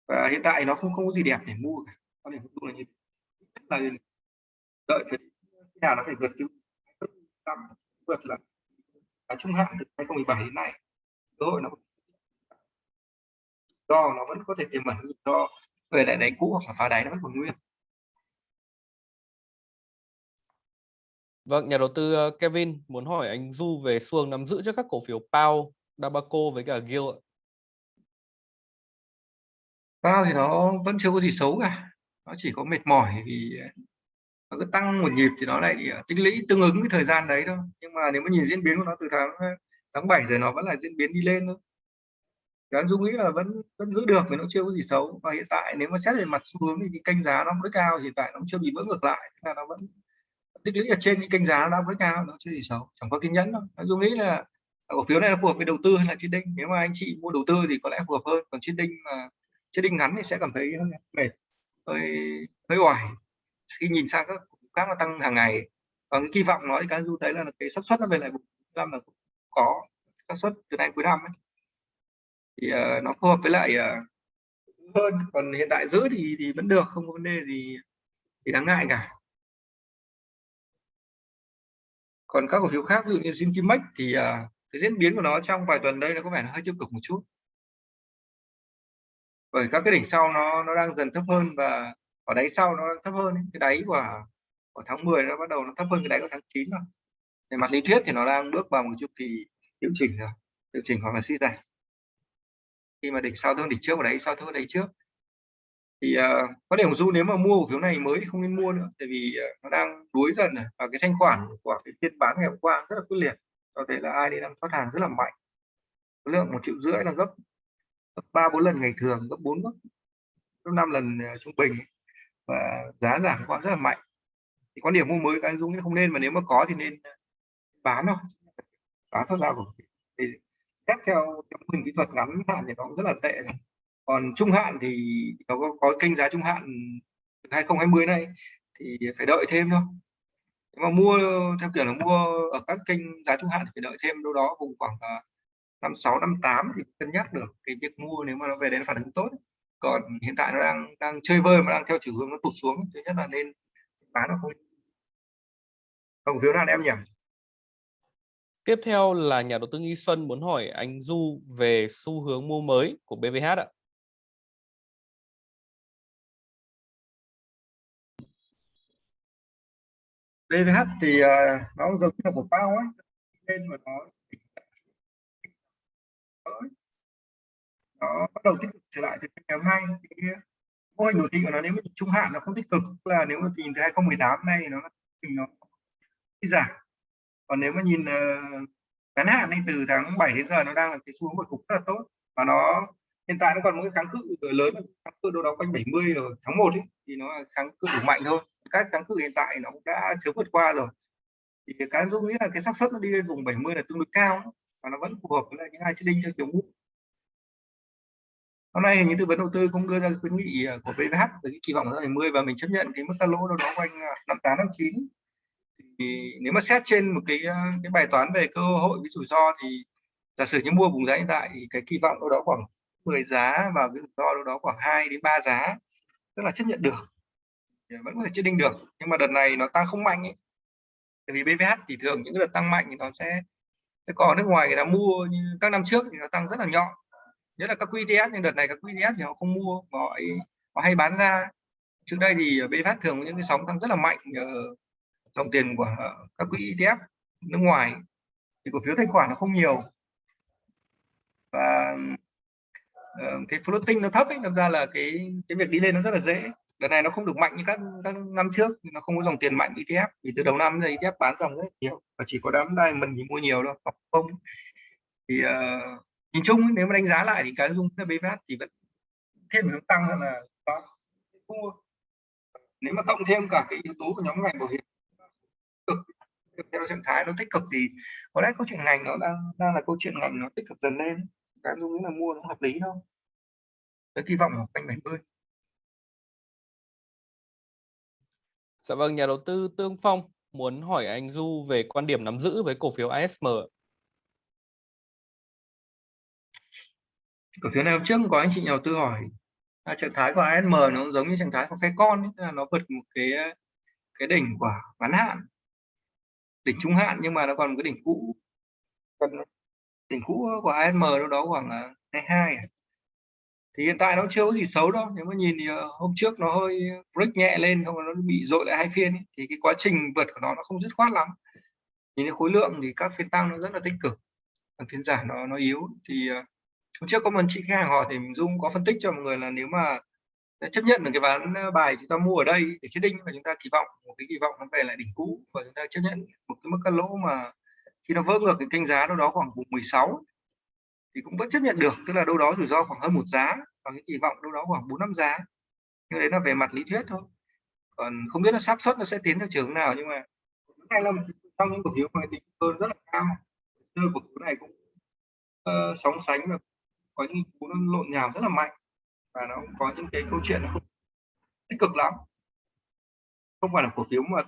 và hiện tại nó không không có gì đẹp để mua cả có thể mua là như là đợi phải nào nó phải vượt cái năm vượt là cái trung hạn từ 2017 đến nay cơ hội nó do nó vẫn có thể tiềm ẩn ro về lại đáy cũ hoặc là phá đáy nó vẫn còn nguyên Vâng, nhà đầu tư ờ, Kevin muốn hỏi anh Du về xuồng nắm giữ cho các cổ phiếu Pao, Dabaco với cả Gil ạ. Pao thì nó vẫn chưa có gì xấu cả. Nó chỉ có mệt mỏi vì ờ, nó cứ tăng một nhịp thì nó lại ờ, tích lũy tương ứng với thời gian đấy thôi. Nhưng mà nếu mà nhìn diễn biến của nó từ tháng ờ, tháng 7 rồi nó vẫn là diễn biến đi lên thôi. Thì dung nghĩ là vẫn vẫn giữ được vì nó chưa có gì xấu. Và hiện tại nếu mà xét về mặt xu hướng thì cái kênh giá nó mới cao, hiện tại nó chưa bị vỡ ngược lại. Là nó vẫn tích lũy ở trên cái kênh giá nó mới cao, nó chưa gì xấu. Chẳng có kiên nhẫn đâu dung nghĩ là cổ phiếu này nó phù hợp với đầu tư hay là chiến đinh nếu mà anh chị mua đầu tư thì có lẽ phù hợp hơn. Còn chiến đinh mà chiến đinh ngắn thì sẽ cảm thấy hơi mệt hơi hơi oải. Khi nhìn sang các khác nó tăng hàng ngày và cái kỳ vọng nói cái du thấy là cái xác suất nó về lại năm là có xác suất từ nay cuối năm ấy. thì uh, nó phù hợp với lại uh, hơn. Còn hiện tại giữ thì thì vẫn được không có vấn đề gì thì đáng ngại cả. Còn các cổ phiếu khác ví dụ như Zinkimex thì uh, cái diễn biến của nó trong vài tuần đây nó có vẻ nó hơi tiêu cực một chút bởi các cái đỉnh sau nó nó đang dần thấp hơn và ở đáy sau nó thấp hơn cái đáy của của tháng 10 nó bắt đầu nó thấp hơn cái đáy của tháng 9 rồi. Về mặt lý thuyết thì nó đang bước vào một chu kỳ điều chỉnh rồi điều chỉnh hoặc là suy giảm. Khi mà đỉnh sau thương đỉnh trước và đáy sau thương đáy trước. Thì uh, có điểm du nếu mà mua cổ phiếu này mới thì không nên mua nữa tại vì uh, nó đang đuối dần rồi và cái thanh khoản của cái phiên bán ngày hôm qua rất là quyết liệt. Có thể là ai đi đang thoát hàng rất là mạnh. Lượng một triệu rưỡi là gấp ba bốn lần ngày thường gấp bốn gấp năm lần ờ, trung bình. Và giá giảm quá rất là mạnh. Thì quan điểm mua mới các anh Dung không nên mà nếu mà có thì nên ờ, bán thôi. Bán thoát ra của thì xét theo theo hình kỹ thuật ngắn hạn thì nó cũng rất là tệ còn trung hạn thì nó có, có kênh giá trung hạn 2020 này thì phải đợi thêm thôi. Nếu mà mua theo kiểu là mua ở các kênh giá trung hạn thì phải đợi thêm đâu đó vùng khoảng ờ, năm sáu năm tám thì cân nhắc được cái việc mua nếu mà nó về đến phản ứng tốt. Còn hiện tại nó đang đang chơi vơi mà đang theo chiều hướng nó tụt xuống thứ nhất là nên bán nó không cổ phiếu nào em nhỉ? Tiếp theo là nhà đầu tư Nghi Xuân muốn hỏi anh Du về xu hướng mua mới của BVH ạ. BVH thì uh, nó giống như là một bao ấy nên mà nó nó bắt đầu tích cực trở lại từ ngày hôm nay cái mô hình đồ thị của nó nếu mà trung hạn nó không tích cực là nếu mà nhìn từ 2018 này nó thì nó giảm. Còn nếu mà nhìn uh, ngắn hạn thì từ tháng 7 đến giờ nó đang là cái xu hướng hồi phục rất là tốt. Và nó hiện tại nó còn một cái kháng cự ờ, lớn kháng cự đâu đó quanh 70 rồi tháng 1 ấy, thì nó là kháng cự đủ mạnh thôi các kháng cự hiện tại nó cũng đã chứa vượt qua rồi. Thì cái dung nghĩ là cái xác suất nó đi lên vùng 70 là tương đối cao và nó vẫn phù hợp với những hai chiếc đinh theo kiểu ngũ. Hôm nay những tư vấn đầu tư cũng đưa ra khuyến nghị ờ, của VVH với cái kỳ vọng là 20 và mình chấp nhận cái mức cắt lỗ đâu đó quanh ờ, 58 59 thì nếu mà xét trên một cái ờ, cái bài toán về cơ hội với rủi ro thì giả sử như mua vùng giá hiện tại thì cái kỳ vọng đâu đó khoảng 10 giá và cái rủi ro đâu đó khoảng 2 đến 3 giá, tức là chấp nhận được. Vẫn có thể chết đinh được, nhưng mà đợt này nó tăng không mạnh ấy. Tại vì BVH thì thường những đợt tăng mạnh thì nó sẽ thế còn nước ngoài người ta mua như các năm trước thì nó tăng rất là nhỏ nhất là các QTS nhưng đợt này các QTS thì họ không mua mà họ, họ hay bán ra. Trước đây thì BVH thường có những cái sóng tăng rất là mạnh dòng tiền của ờ, các quỹ ETF nước ngoài. Thì cổ phiếu thanh khoản nó không nhiều. Và cái floating nó thấp ấy làm ra là cái cái việc đi lên nó rất là dễ lần này nó không được mạnh như các các năm trước nó không có dòng tiền mạnh ETF vì từ đầu năm đến ETF bán dòng rất nhiều và chỉ có đám mình thì mua nhiều đâu không. Thì uh, nhìn chung nếu mà đánh giá lại thì cái dung BVH thì vẫn thêm hướng tăng hơn là đó nếu mà cộng thêm cả cái yếu tố của nhóm ngành bảo hiểm cực theo trạng thái nó tích cực thì có lẽ câu chuyện ngành nó đang đang là câu chuyện ngành nó tích cực dần lên. Cái dung là mua nó hợp lý thôi. Cái kỳ vọng của quanh 70 Dạ vâng, nhà đầu tư Tương Phong muốn hỏi anh Du về quan điểm nắm giữ với cổ phiếu ASM. Cổ phiếu này hôm trước có anh chị nhà đầu tư hỏi à, trạng thái của ASM nó giống như trạng thái của phe con ấy, là nó vượt một cái cái đỉnh của ngắn hạn đỉnh trung hạn nhưng mà nó còn một cái đỉnh cũ đỉnh cũ của ASM đâu đó khoảng 22 hai. À? Thì hiện tại nó chưa có gì xấu đâu nếu mà nhìn thì ờ, hôm trước nó hơi break nhẹ lên không nó bị dội lại hai phiên ấy. thì cái quá trình vượt của nó nó không dứt khoát lắm nhìn cái khối lượng thì các phiên tăng nó rất là tích cực, còn phiên giảm nó nó yếu thì ờ, hôm trước có một chị khách hàng hỏi thì Dung có phân tích cho mọi người là nếu mà chấp nhận được cái ván ờ, bài chúng ta mua ở đây để chết đinh và chúng ta kỳ vọng, một cái kỳ vọng nó về lại đỉnh cũ và chúng ta chấp nhận một cái mức cân lỗ mà khi nó vỡ ngược cái kênh giá đâu đó khoảng vùng 16 thì cũng vẫn chấp nhận được tức là đâu đó rủi ro khoảng hơn một giá và cái kỳ vọng đâu đó khoảng bốn năm giá. Nhưng đấy là về mặt lý thuyết thôi. Còn không biết là xác suất nó sẽ tiến theo trường nào nhưng mà này là trong những cổ phiếu mà tính hơn rất là cao. Cơ cổ phiếu này cũng uh, sóng sánh và có những cú nó lộn nhào rất là mạnh. Và nó có những cái câu chuyện không tích cực lắm. Không phải là cổ phiếu mà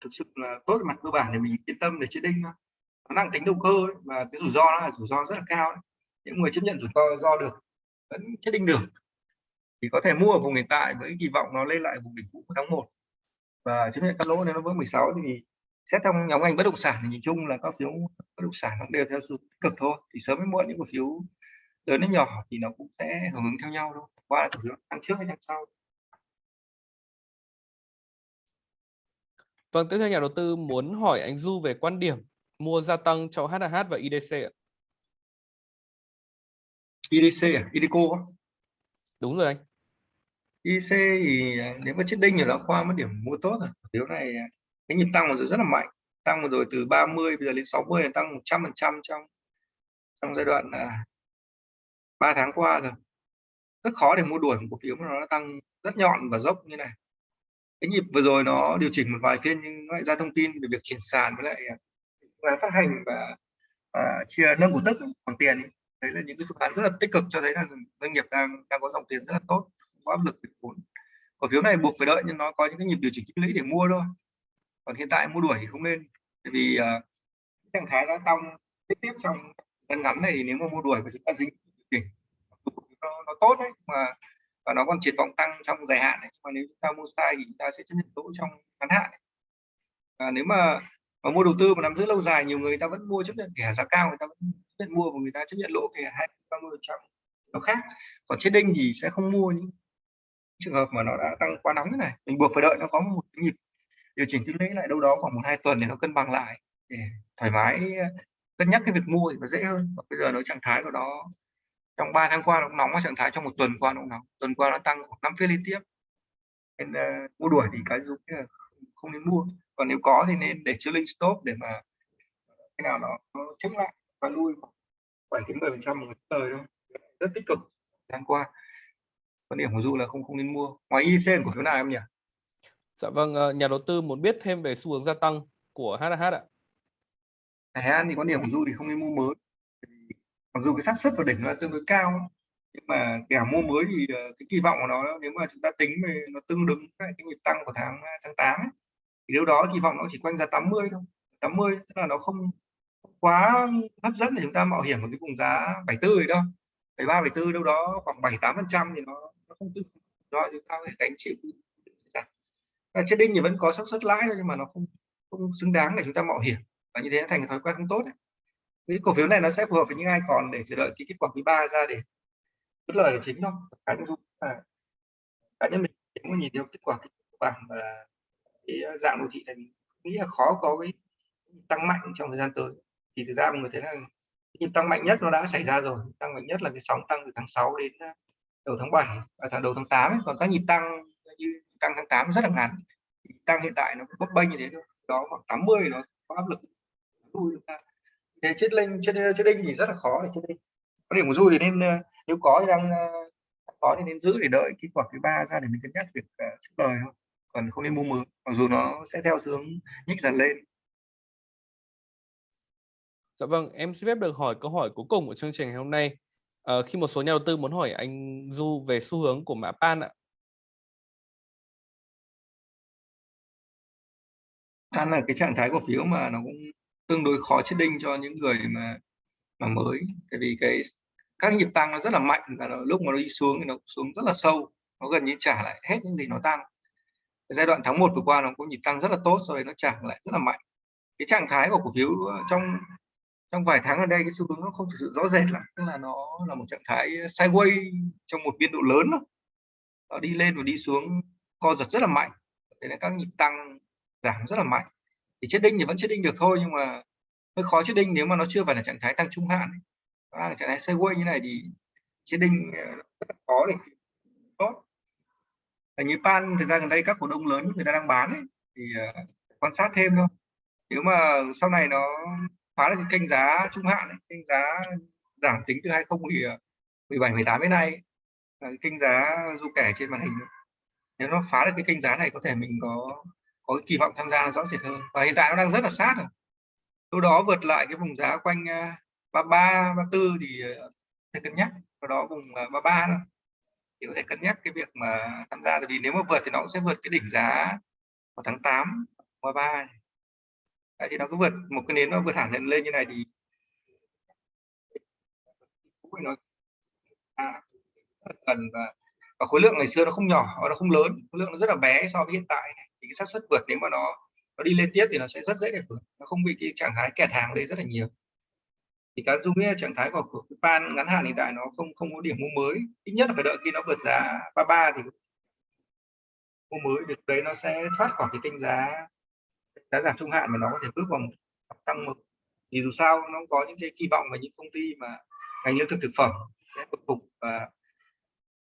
thực sự là tốt mặt cơ bản để mình yên tâm để chết đinh nó năng tính đầu cơ ấy, và cái rủi ro nó là rủi ro rất là cao ấy những người chấp nhận rủi ro do được vẫn chết định được thì có thể mua ở vùng hiện tại với kỳ vọng nó lên lại vùng đỉnh cũ của tháng 1 và chấp nhận các lỗ nếu nó vỡ 16 thì xét trong nhóm ngành bất động sản thì nhìn chung là các phiếu bất động sản nó đều theo sự tích cực thôi. Thì sớm hay muộn những cổ phiếu lớn đến nhỏ thì nó cũng sẽ hưởng ứng theo nhau thôi. Qua cổ phiếu tăng trước hay tăng sau. Vâng, tiếp theo nhà đầu tư muốn hỏi anh Du về quan điểm mua gia tăng cho HH và IDC ạ. IDC à? IDECO á? đúng rồi anh. IC thì à, nếu mà chết đinh thì nó qua mất điểm mua tốt rồi. Phiếu này à, cái nhịp tăng vừa rồi rất là mạnh. Tăng vừa rồi từ 30 bây giờ lên 60 là tăng 100 phần trăm trong trong giai đoạn là 3 tháng qua rồi. Rất khó để mua đuổi một cổ phiếu mà nó tăng rất nhọn và dốc như này. Cái nhịp vừa rồi nó điều chỉnh một vài phiên nhưng nó lại ra thông tin về việc chuyển sàn với lại là phát hành và, và chia nâng cổ tức bằng tiền ấy đấy là những cái phương án rất là tích cực cho thấy là doanh nghiệp đang đang có dòng tiền rất là tốt không có áp lực về vốn. Cổ phiếu này buộc phải đợi nhưng nó có những cái nhịp điều chỉnh tích lũy để mua thôi. Còn hiện tại mua đuổi thì không nên bởi vì uh, trạng thái đã tăng tiếp tiếp trong ngắn ngắn này nếu mà mua đuổi và chúng ta dính đỉnh nó, nó tốt đấy mà và nó còn triển vọng tăng trong dài hạn này. mà nếu chúng ta mua sai thì chúng ta sẽ chấp nhận lỗ trong ngắn hạn à, nếu mà mà mua đầu tư mà nắm giữ lâu dài nhiều người ta vẫn mua chấp nhận kẻ giá cao người ta vẫn chấp nhận mua và người ta chấp nhận lỗ kẻ hai ba mươi trăm nó khác. Còn chết đinh thì sẽ không mua những trường hợp mà nó đã tăng quá nóng thế này. Mình buộc phải đợi nó có một cái nhịp điều chỉnh tích lũy lại đâu đó khoảng một hai tuần để nó cân bằng lại để thoải mái ờ, cân nhắc cái việc mua thì nó dễ hơn. Và bây giờ nó trạng thái của nó trong 3 tháng qua nó cũng nóng trạng thái trong một tuần qua nó cũng nóng. Tuần qua nó tăng khoảng năm phiên liên tiếp. Nên uh, mua đuổi thì cái dùng là không nên mua còn nếu có thì nên để chilling stop để mà cái nào nó, nó chống lại và lui bảy đến 10 phần trăm một thời thôi. Rất tích cực tháng qua. Quan điểm của du là không không nên mua. Ngoài IC của phiếu nào em nhỉ? Dạ vâng ờ, nhà đầu tư muốn biết thêm về xu hướng gia tăng của HH ạ. Hải An thì quan điểm của du thì không nên mua mới. Mặc dù cái xác suất vào đỉnh nó tương đối cao nhưng mà kẻo mua mới thì ờ, cái kỳ vọng của nó nếu mà chúng ta tính về nó tương ứng với cái nhịp tăng của tháng tháng 8 ấy, thì điều đó kỳ vọng nó chỉ quanh ra 80 thôi. 80 tức là nó không quá hấp dẫn để chúng ta mạo hiểm ở cái vùng giá 74 ấy đâu. 73 74 đâu đó khoảng 7 8 phần trăm thì nó, nó không tương do chúng ta phải gánh chịu. Chết đinh thì vẫn có xác suất lãi thôi nhưng mà nó không không xứng đáng để chúng ta mạo hiểm. Và như thế nó thành thói quen không tốt đấy. Cái cổ phiếu này nó sẽ phù hợp với những ai còn để chờ đợi cái kết quả quý ba ra để bất lời là chính thôi. Cá nhân à, cá nhân mình cũng nhìn theo kết quả bảng và cái ờ, dạng đô thị này mình nghĩ là khó có cái tăng mạnh trong thời gian tới. Thì thực ra mọi người thấy là nhịp tăng mạnh nhất nó đã xảy ra rồi. Tăng mạnh nhất là cái sóng tăng từ tháng 6 đến ờ, đầu tháng 7 và tháng đầu tháng 8 ấy. còn các nhịp tăng như tăng tháng 8 rất là ngắn. Tăng hiện tại nó bấp bênh như thế thôi. Đó khoảng 80 nó có áp lực. Thế chết linh chết chết đinh thì rất là khó để chết đinh có điểm của du thì nên ờ, nếu có thì đang có thì nên giữ để đợi kết quả thứ ba ra để mình cân nhắc việc uh, chúc lời thôi còn không nên mua mới mặc dù nó sẽ theo hướng nhích dần lên Dạ vâng, em xin phép được hỏi câu hỏi cuối cùng của chương trình ngày hôm nay. À, khi một số nhà đầu tư muốn hỏi anh Du về xu hướng của mã PAN ạ. PAN là cái trạng thái cổ phiếu mà nó cũng tương đối khó chết đinh cho những người mà mà mới tại vì cái các nhịp tăng nó rất là mạnh và nó, lúc mà nó đi xuống thì nó xuống rất là sâu nó gần như trả lại hết những gì nó tăng giai đoạn tháng 1 vừa qua nó có nhịp tăng rất là tốt rồi nó chạm lại rất là mạnh. Cái trạng thái của cổ phiếu ờ, trong trong vài tháng ở đây cái xu hướng nó không thực sự rõ rệt lắm, tức là nó là một trạng thái sideways trong một biên độ lớn đó. nó đi lên và đi xuống, co giật rất là mạnh. Thế nên các nhịp tăng giảm rất là mạnh. Thì chết đinh thì vẫn chết đinh được thôi, nhưng mà hơi khó chết đinh nếu mà nó chưa phải là trạng thái tăng trung hạn. Nó trạng thái sideways như này thì chết đinh ờ, rất là khó để tốt như pan thời gian gần đây các cổ đông lớn người ta đang bán ấy, thì uh, quan sát thêm thôi. Nếu mà sau này nó phá được cái kênh giá trung hạn ấy, kênh giá giảm tính từ 2017 18 ờ, đến nay là kênh giá du kẻ trên màn hình nếu nó phá được cái kênh giá này có thể mình có có kỳ vọng tham gia rõ rệt hơn. Và hiện tại nó đang rất là sát rồi. Lúc đó vượt lại cái vùng giá quanh ờ, 33 34 thì sẽ cân nhắc. Sau đó vùng 33 đó thì có thể cân nhắc cái việc mà tham gia. Tại vì nếu mà vượt thì nó cũng sẽ vượt cái đỉnh giá vào tháng 8 33 Đấy, thì nó cứ vượt một cái nến nó vượt hẳn lên lên như này thì nó à, cần và, và khối lượng ngày xưa nó không nhỏ nó không lớn. Khối lượng nó rất là bé so với hiện tại. Thì cái xác suất vượt nếu mà nó nó đi lên tiếp thì nó sẽ rất dễ để vượt. Nó không bị cái trạng thái kẹt hàng đây rất là nhiều thì cá dung nghĩa trạng thái của, của pan ngắn hạn hiện tại nó không không có điểm mua mới ít nhất là phải đợi khi nó vượt giá 33 thì mua mới được đấy nó sẽ thoát khỏi cái kênh giá giá giảm trung hạn mà nó có thể bước vào một tăng mực thì dù sao nó có những cái kỳ vọng về những công ty mà ngành lương thực thực phẩm sẽ tục phục và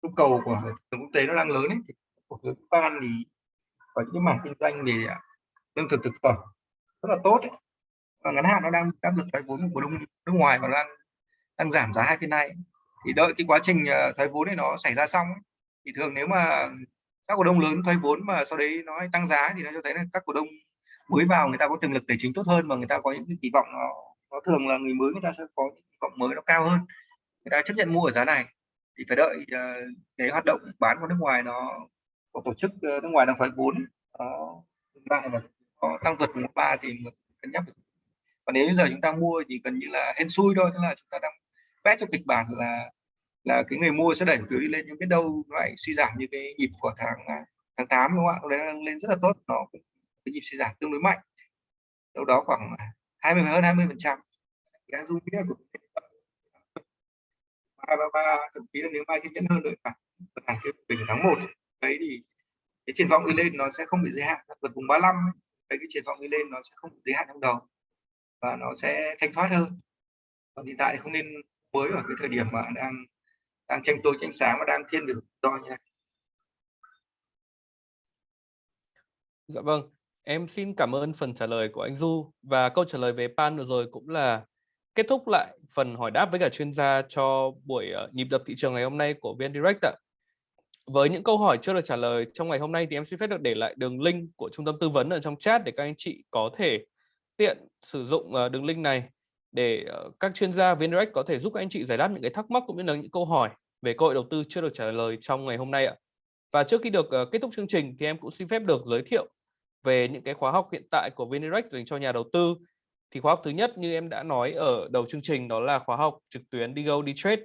nhu cầu của quốc tế nó đang lớn ấy thì cổ phiếu ban thì có những mảng kinh doanh về à, lương thực thực phẩm rất là tốt ấy và ngắn hạn nó đang áp lực thoái vốn của cổ đông nước ngoài và đang đang giảm giá hai phiên này thì đợi cái quá trình ờ, thoái vốn này nó xảy ra xong ấy, thì thường nếu mà các cổ đông lớn thoái vốn mà sau đấy nó tăng giá thì nó cho thấy là các cổ đông mới vào người ta có tiềm lực tài chính tốt hơn và người ta có những cái kỳ vọng nó, nó thường là người mới người ta sẽ có những kỳ vọng mới nó cao hơn. Người ta chấp nhận mua ở giá này. Thì phải đợi uh, cái hoạt động bán của nước ngoài nó của tổ chức uh, nước ngoài đang thoái vốn nó lại và có tăng vượt một ba thì cân nhắc còn nếu như giờ chúng ta mua thì gần như là hên xui thôi tức là chúng ta đang vẽ cho kịch bản là là cái người mua sẽ đẩy phiếu đi lên nhưng biết đâu lại suy giảm như cái nhịp của tháng à, tháng 8 đúng không ạ? Đấy lên rất là tốt, nó cái nhịp suy giảm tương đối mạnh. Đâu đó khoảng à, 20 hơn 20 phần trăm. Cái dung nghĩa của ba ba ba thậm chí là nếu mai kiên nhẫn hơn nữa cả hàng cái bình tháng 1 đấy thì cái triển vọng đi lên nó sẽ không bị giới hạn vượt vùng 35 đấy cái triển vọng đi lên nó sẽ không bị giới hạn trong đầu và nó sẽ thanh thoát hơn còn hiện tại thì không nên mới ở cái thời điểm mà đang đang tranh tối tranh sáng và đang thiên về do như này Dạ vâng, em xin cảm ơn phần trả lời của anh Du và câu trả lời về pan vừa rồi cũng là kết thúc lại phần hỏi đáp với cả chuyên gia cho buổi ờ, nhịp đập thị trường ngày hôm nay của VN Direct ạ. Với những câu hỏi chưa được trả lời trong ngày hôm nay thì em xin phép được để lại đường link của trung tâm tư vấn ở trong chat để các anh chị có thể tiện sử dụng ờ, đường link này để ờ, các chuyên gia VNDirect có thể giúp các anh chị giải đáp những cái thắc mắc cũng như là những câu hỏi về cơ hội đầu tư chưa được trả lời trong ngày hôm nay ạ. Và trước khi được ờ, kết thúc chương trình thì em cũng xin phép được giới thiệu về những cái khóa học hiện tại của VNDirect dành cho nhà đầu tư. Thì khóa học thứ nhất như em đã nói ở đầu chương trình đó là khóa học trực tuyến Digo đi trade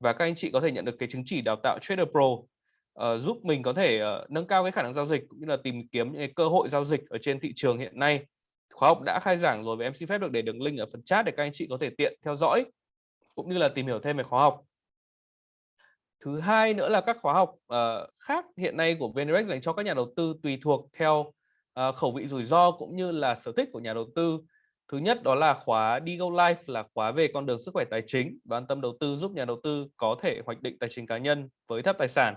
và các anh chị có thể nhận được cái chứng chỉ đào tạo Trader Pro uh, giúp mình có thể uh, nâng cao cái khả năng giao dịch cũng như là tìm kiếm những cái cơ hội giao dịch ở trên thị trường hiện nay. Khóa học đã khai giảng rồi và em xin phép được để đường link ở phần chat để các anh chị có thể tiện theo dõi cũng như là tìm hiểu thêm về khóa học. Thứ hai nữa là các khóa học uh, khác hiện nay của VNDirect dành cho các nhà đầu tư tùy thuộc theo uh, khẩu vị rủi ro cũng như là sở thích của nhà đầu tư. Thứ nhất đó là khóa Digo Life là khóa về con đường sức khỏe tài chính và an tâm đầu tư giúp nhà đầu tư có thể hoạch định tài chính cá nhân với thấp tài sản.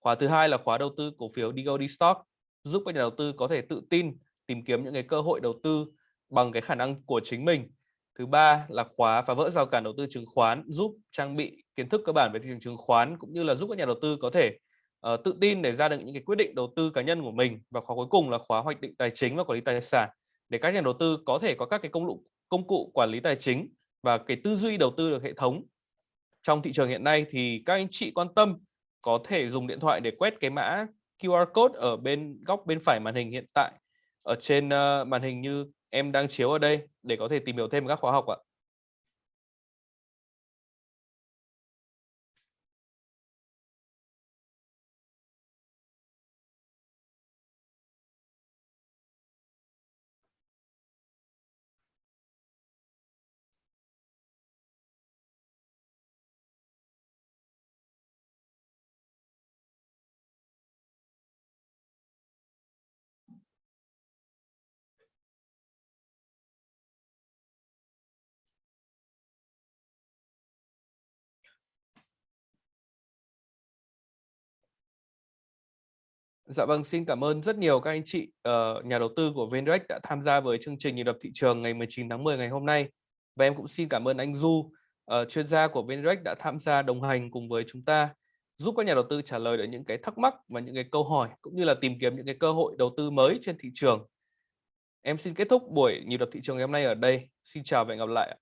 Khóa thứ hai là khóa đầu tư cổ phiếu Digo D Stock giúp các nhà đầu tư có thể tự tin tìm kiếm những cái cơ hội đầu tư bằng cái khả năng của chính mình. Thứ ba là khóa phá vỡ rào cản đầu tư chứng khoán giúp trang bị kiến thức cơ bản về thị trường chứng khoán cũng như là giúp các nhà đầu tư có thể uh, tự tin để ra được những cái quyết định đầu tư cá nhân của mình. Và khóa cuối cùng là khóa hoạch định tài chính và quản lý tài sản để các nhà đầu tư có thể có các cái công cụ công cụ quản lý tài chính và cái tư duy đầu tư được hệ thống. Trong thị trường hiện nay thì các anh chị quan tâm có thể dùng điện thoại để quét cái mã QR code ở bên góc bên phải màn hình hiện tại ở trên uh, màn hình như em đang chiếu ở đây để có thể tìm hiểu thêm các khóa học ạ. Dạ vâng, xin cảm ơn rất nhiều các anh chị uh, nhà đầu tư của VNDirect đã tham gia với chương trình nhịp đập thị trường ngày 19 tháng 10 ngày hôm nay. Và em cũng xin cảm ơn anh Du, uh, chuyên gia của VNDirect đã tham gia đồng hành cùng với chúng ta, giúp các nhà đầu tư trả lời được những cái thắc mắc và những cái câu hỏi cũng như là tìm kiếm những cái cơ hội đầu tư mới trên thị trường. Em xin kết thúc buổi nhịp đập thị trường ngày hôm nay ở đây. Xin chào và hẹn gặp lại.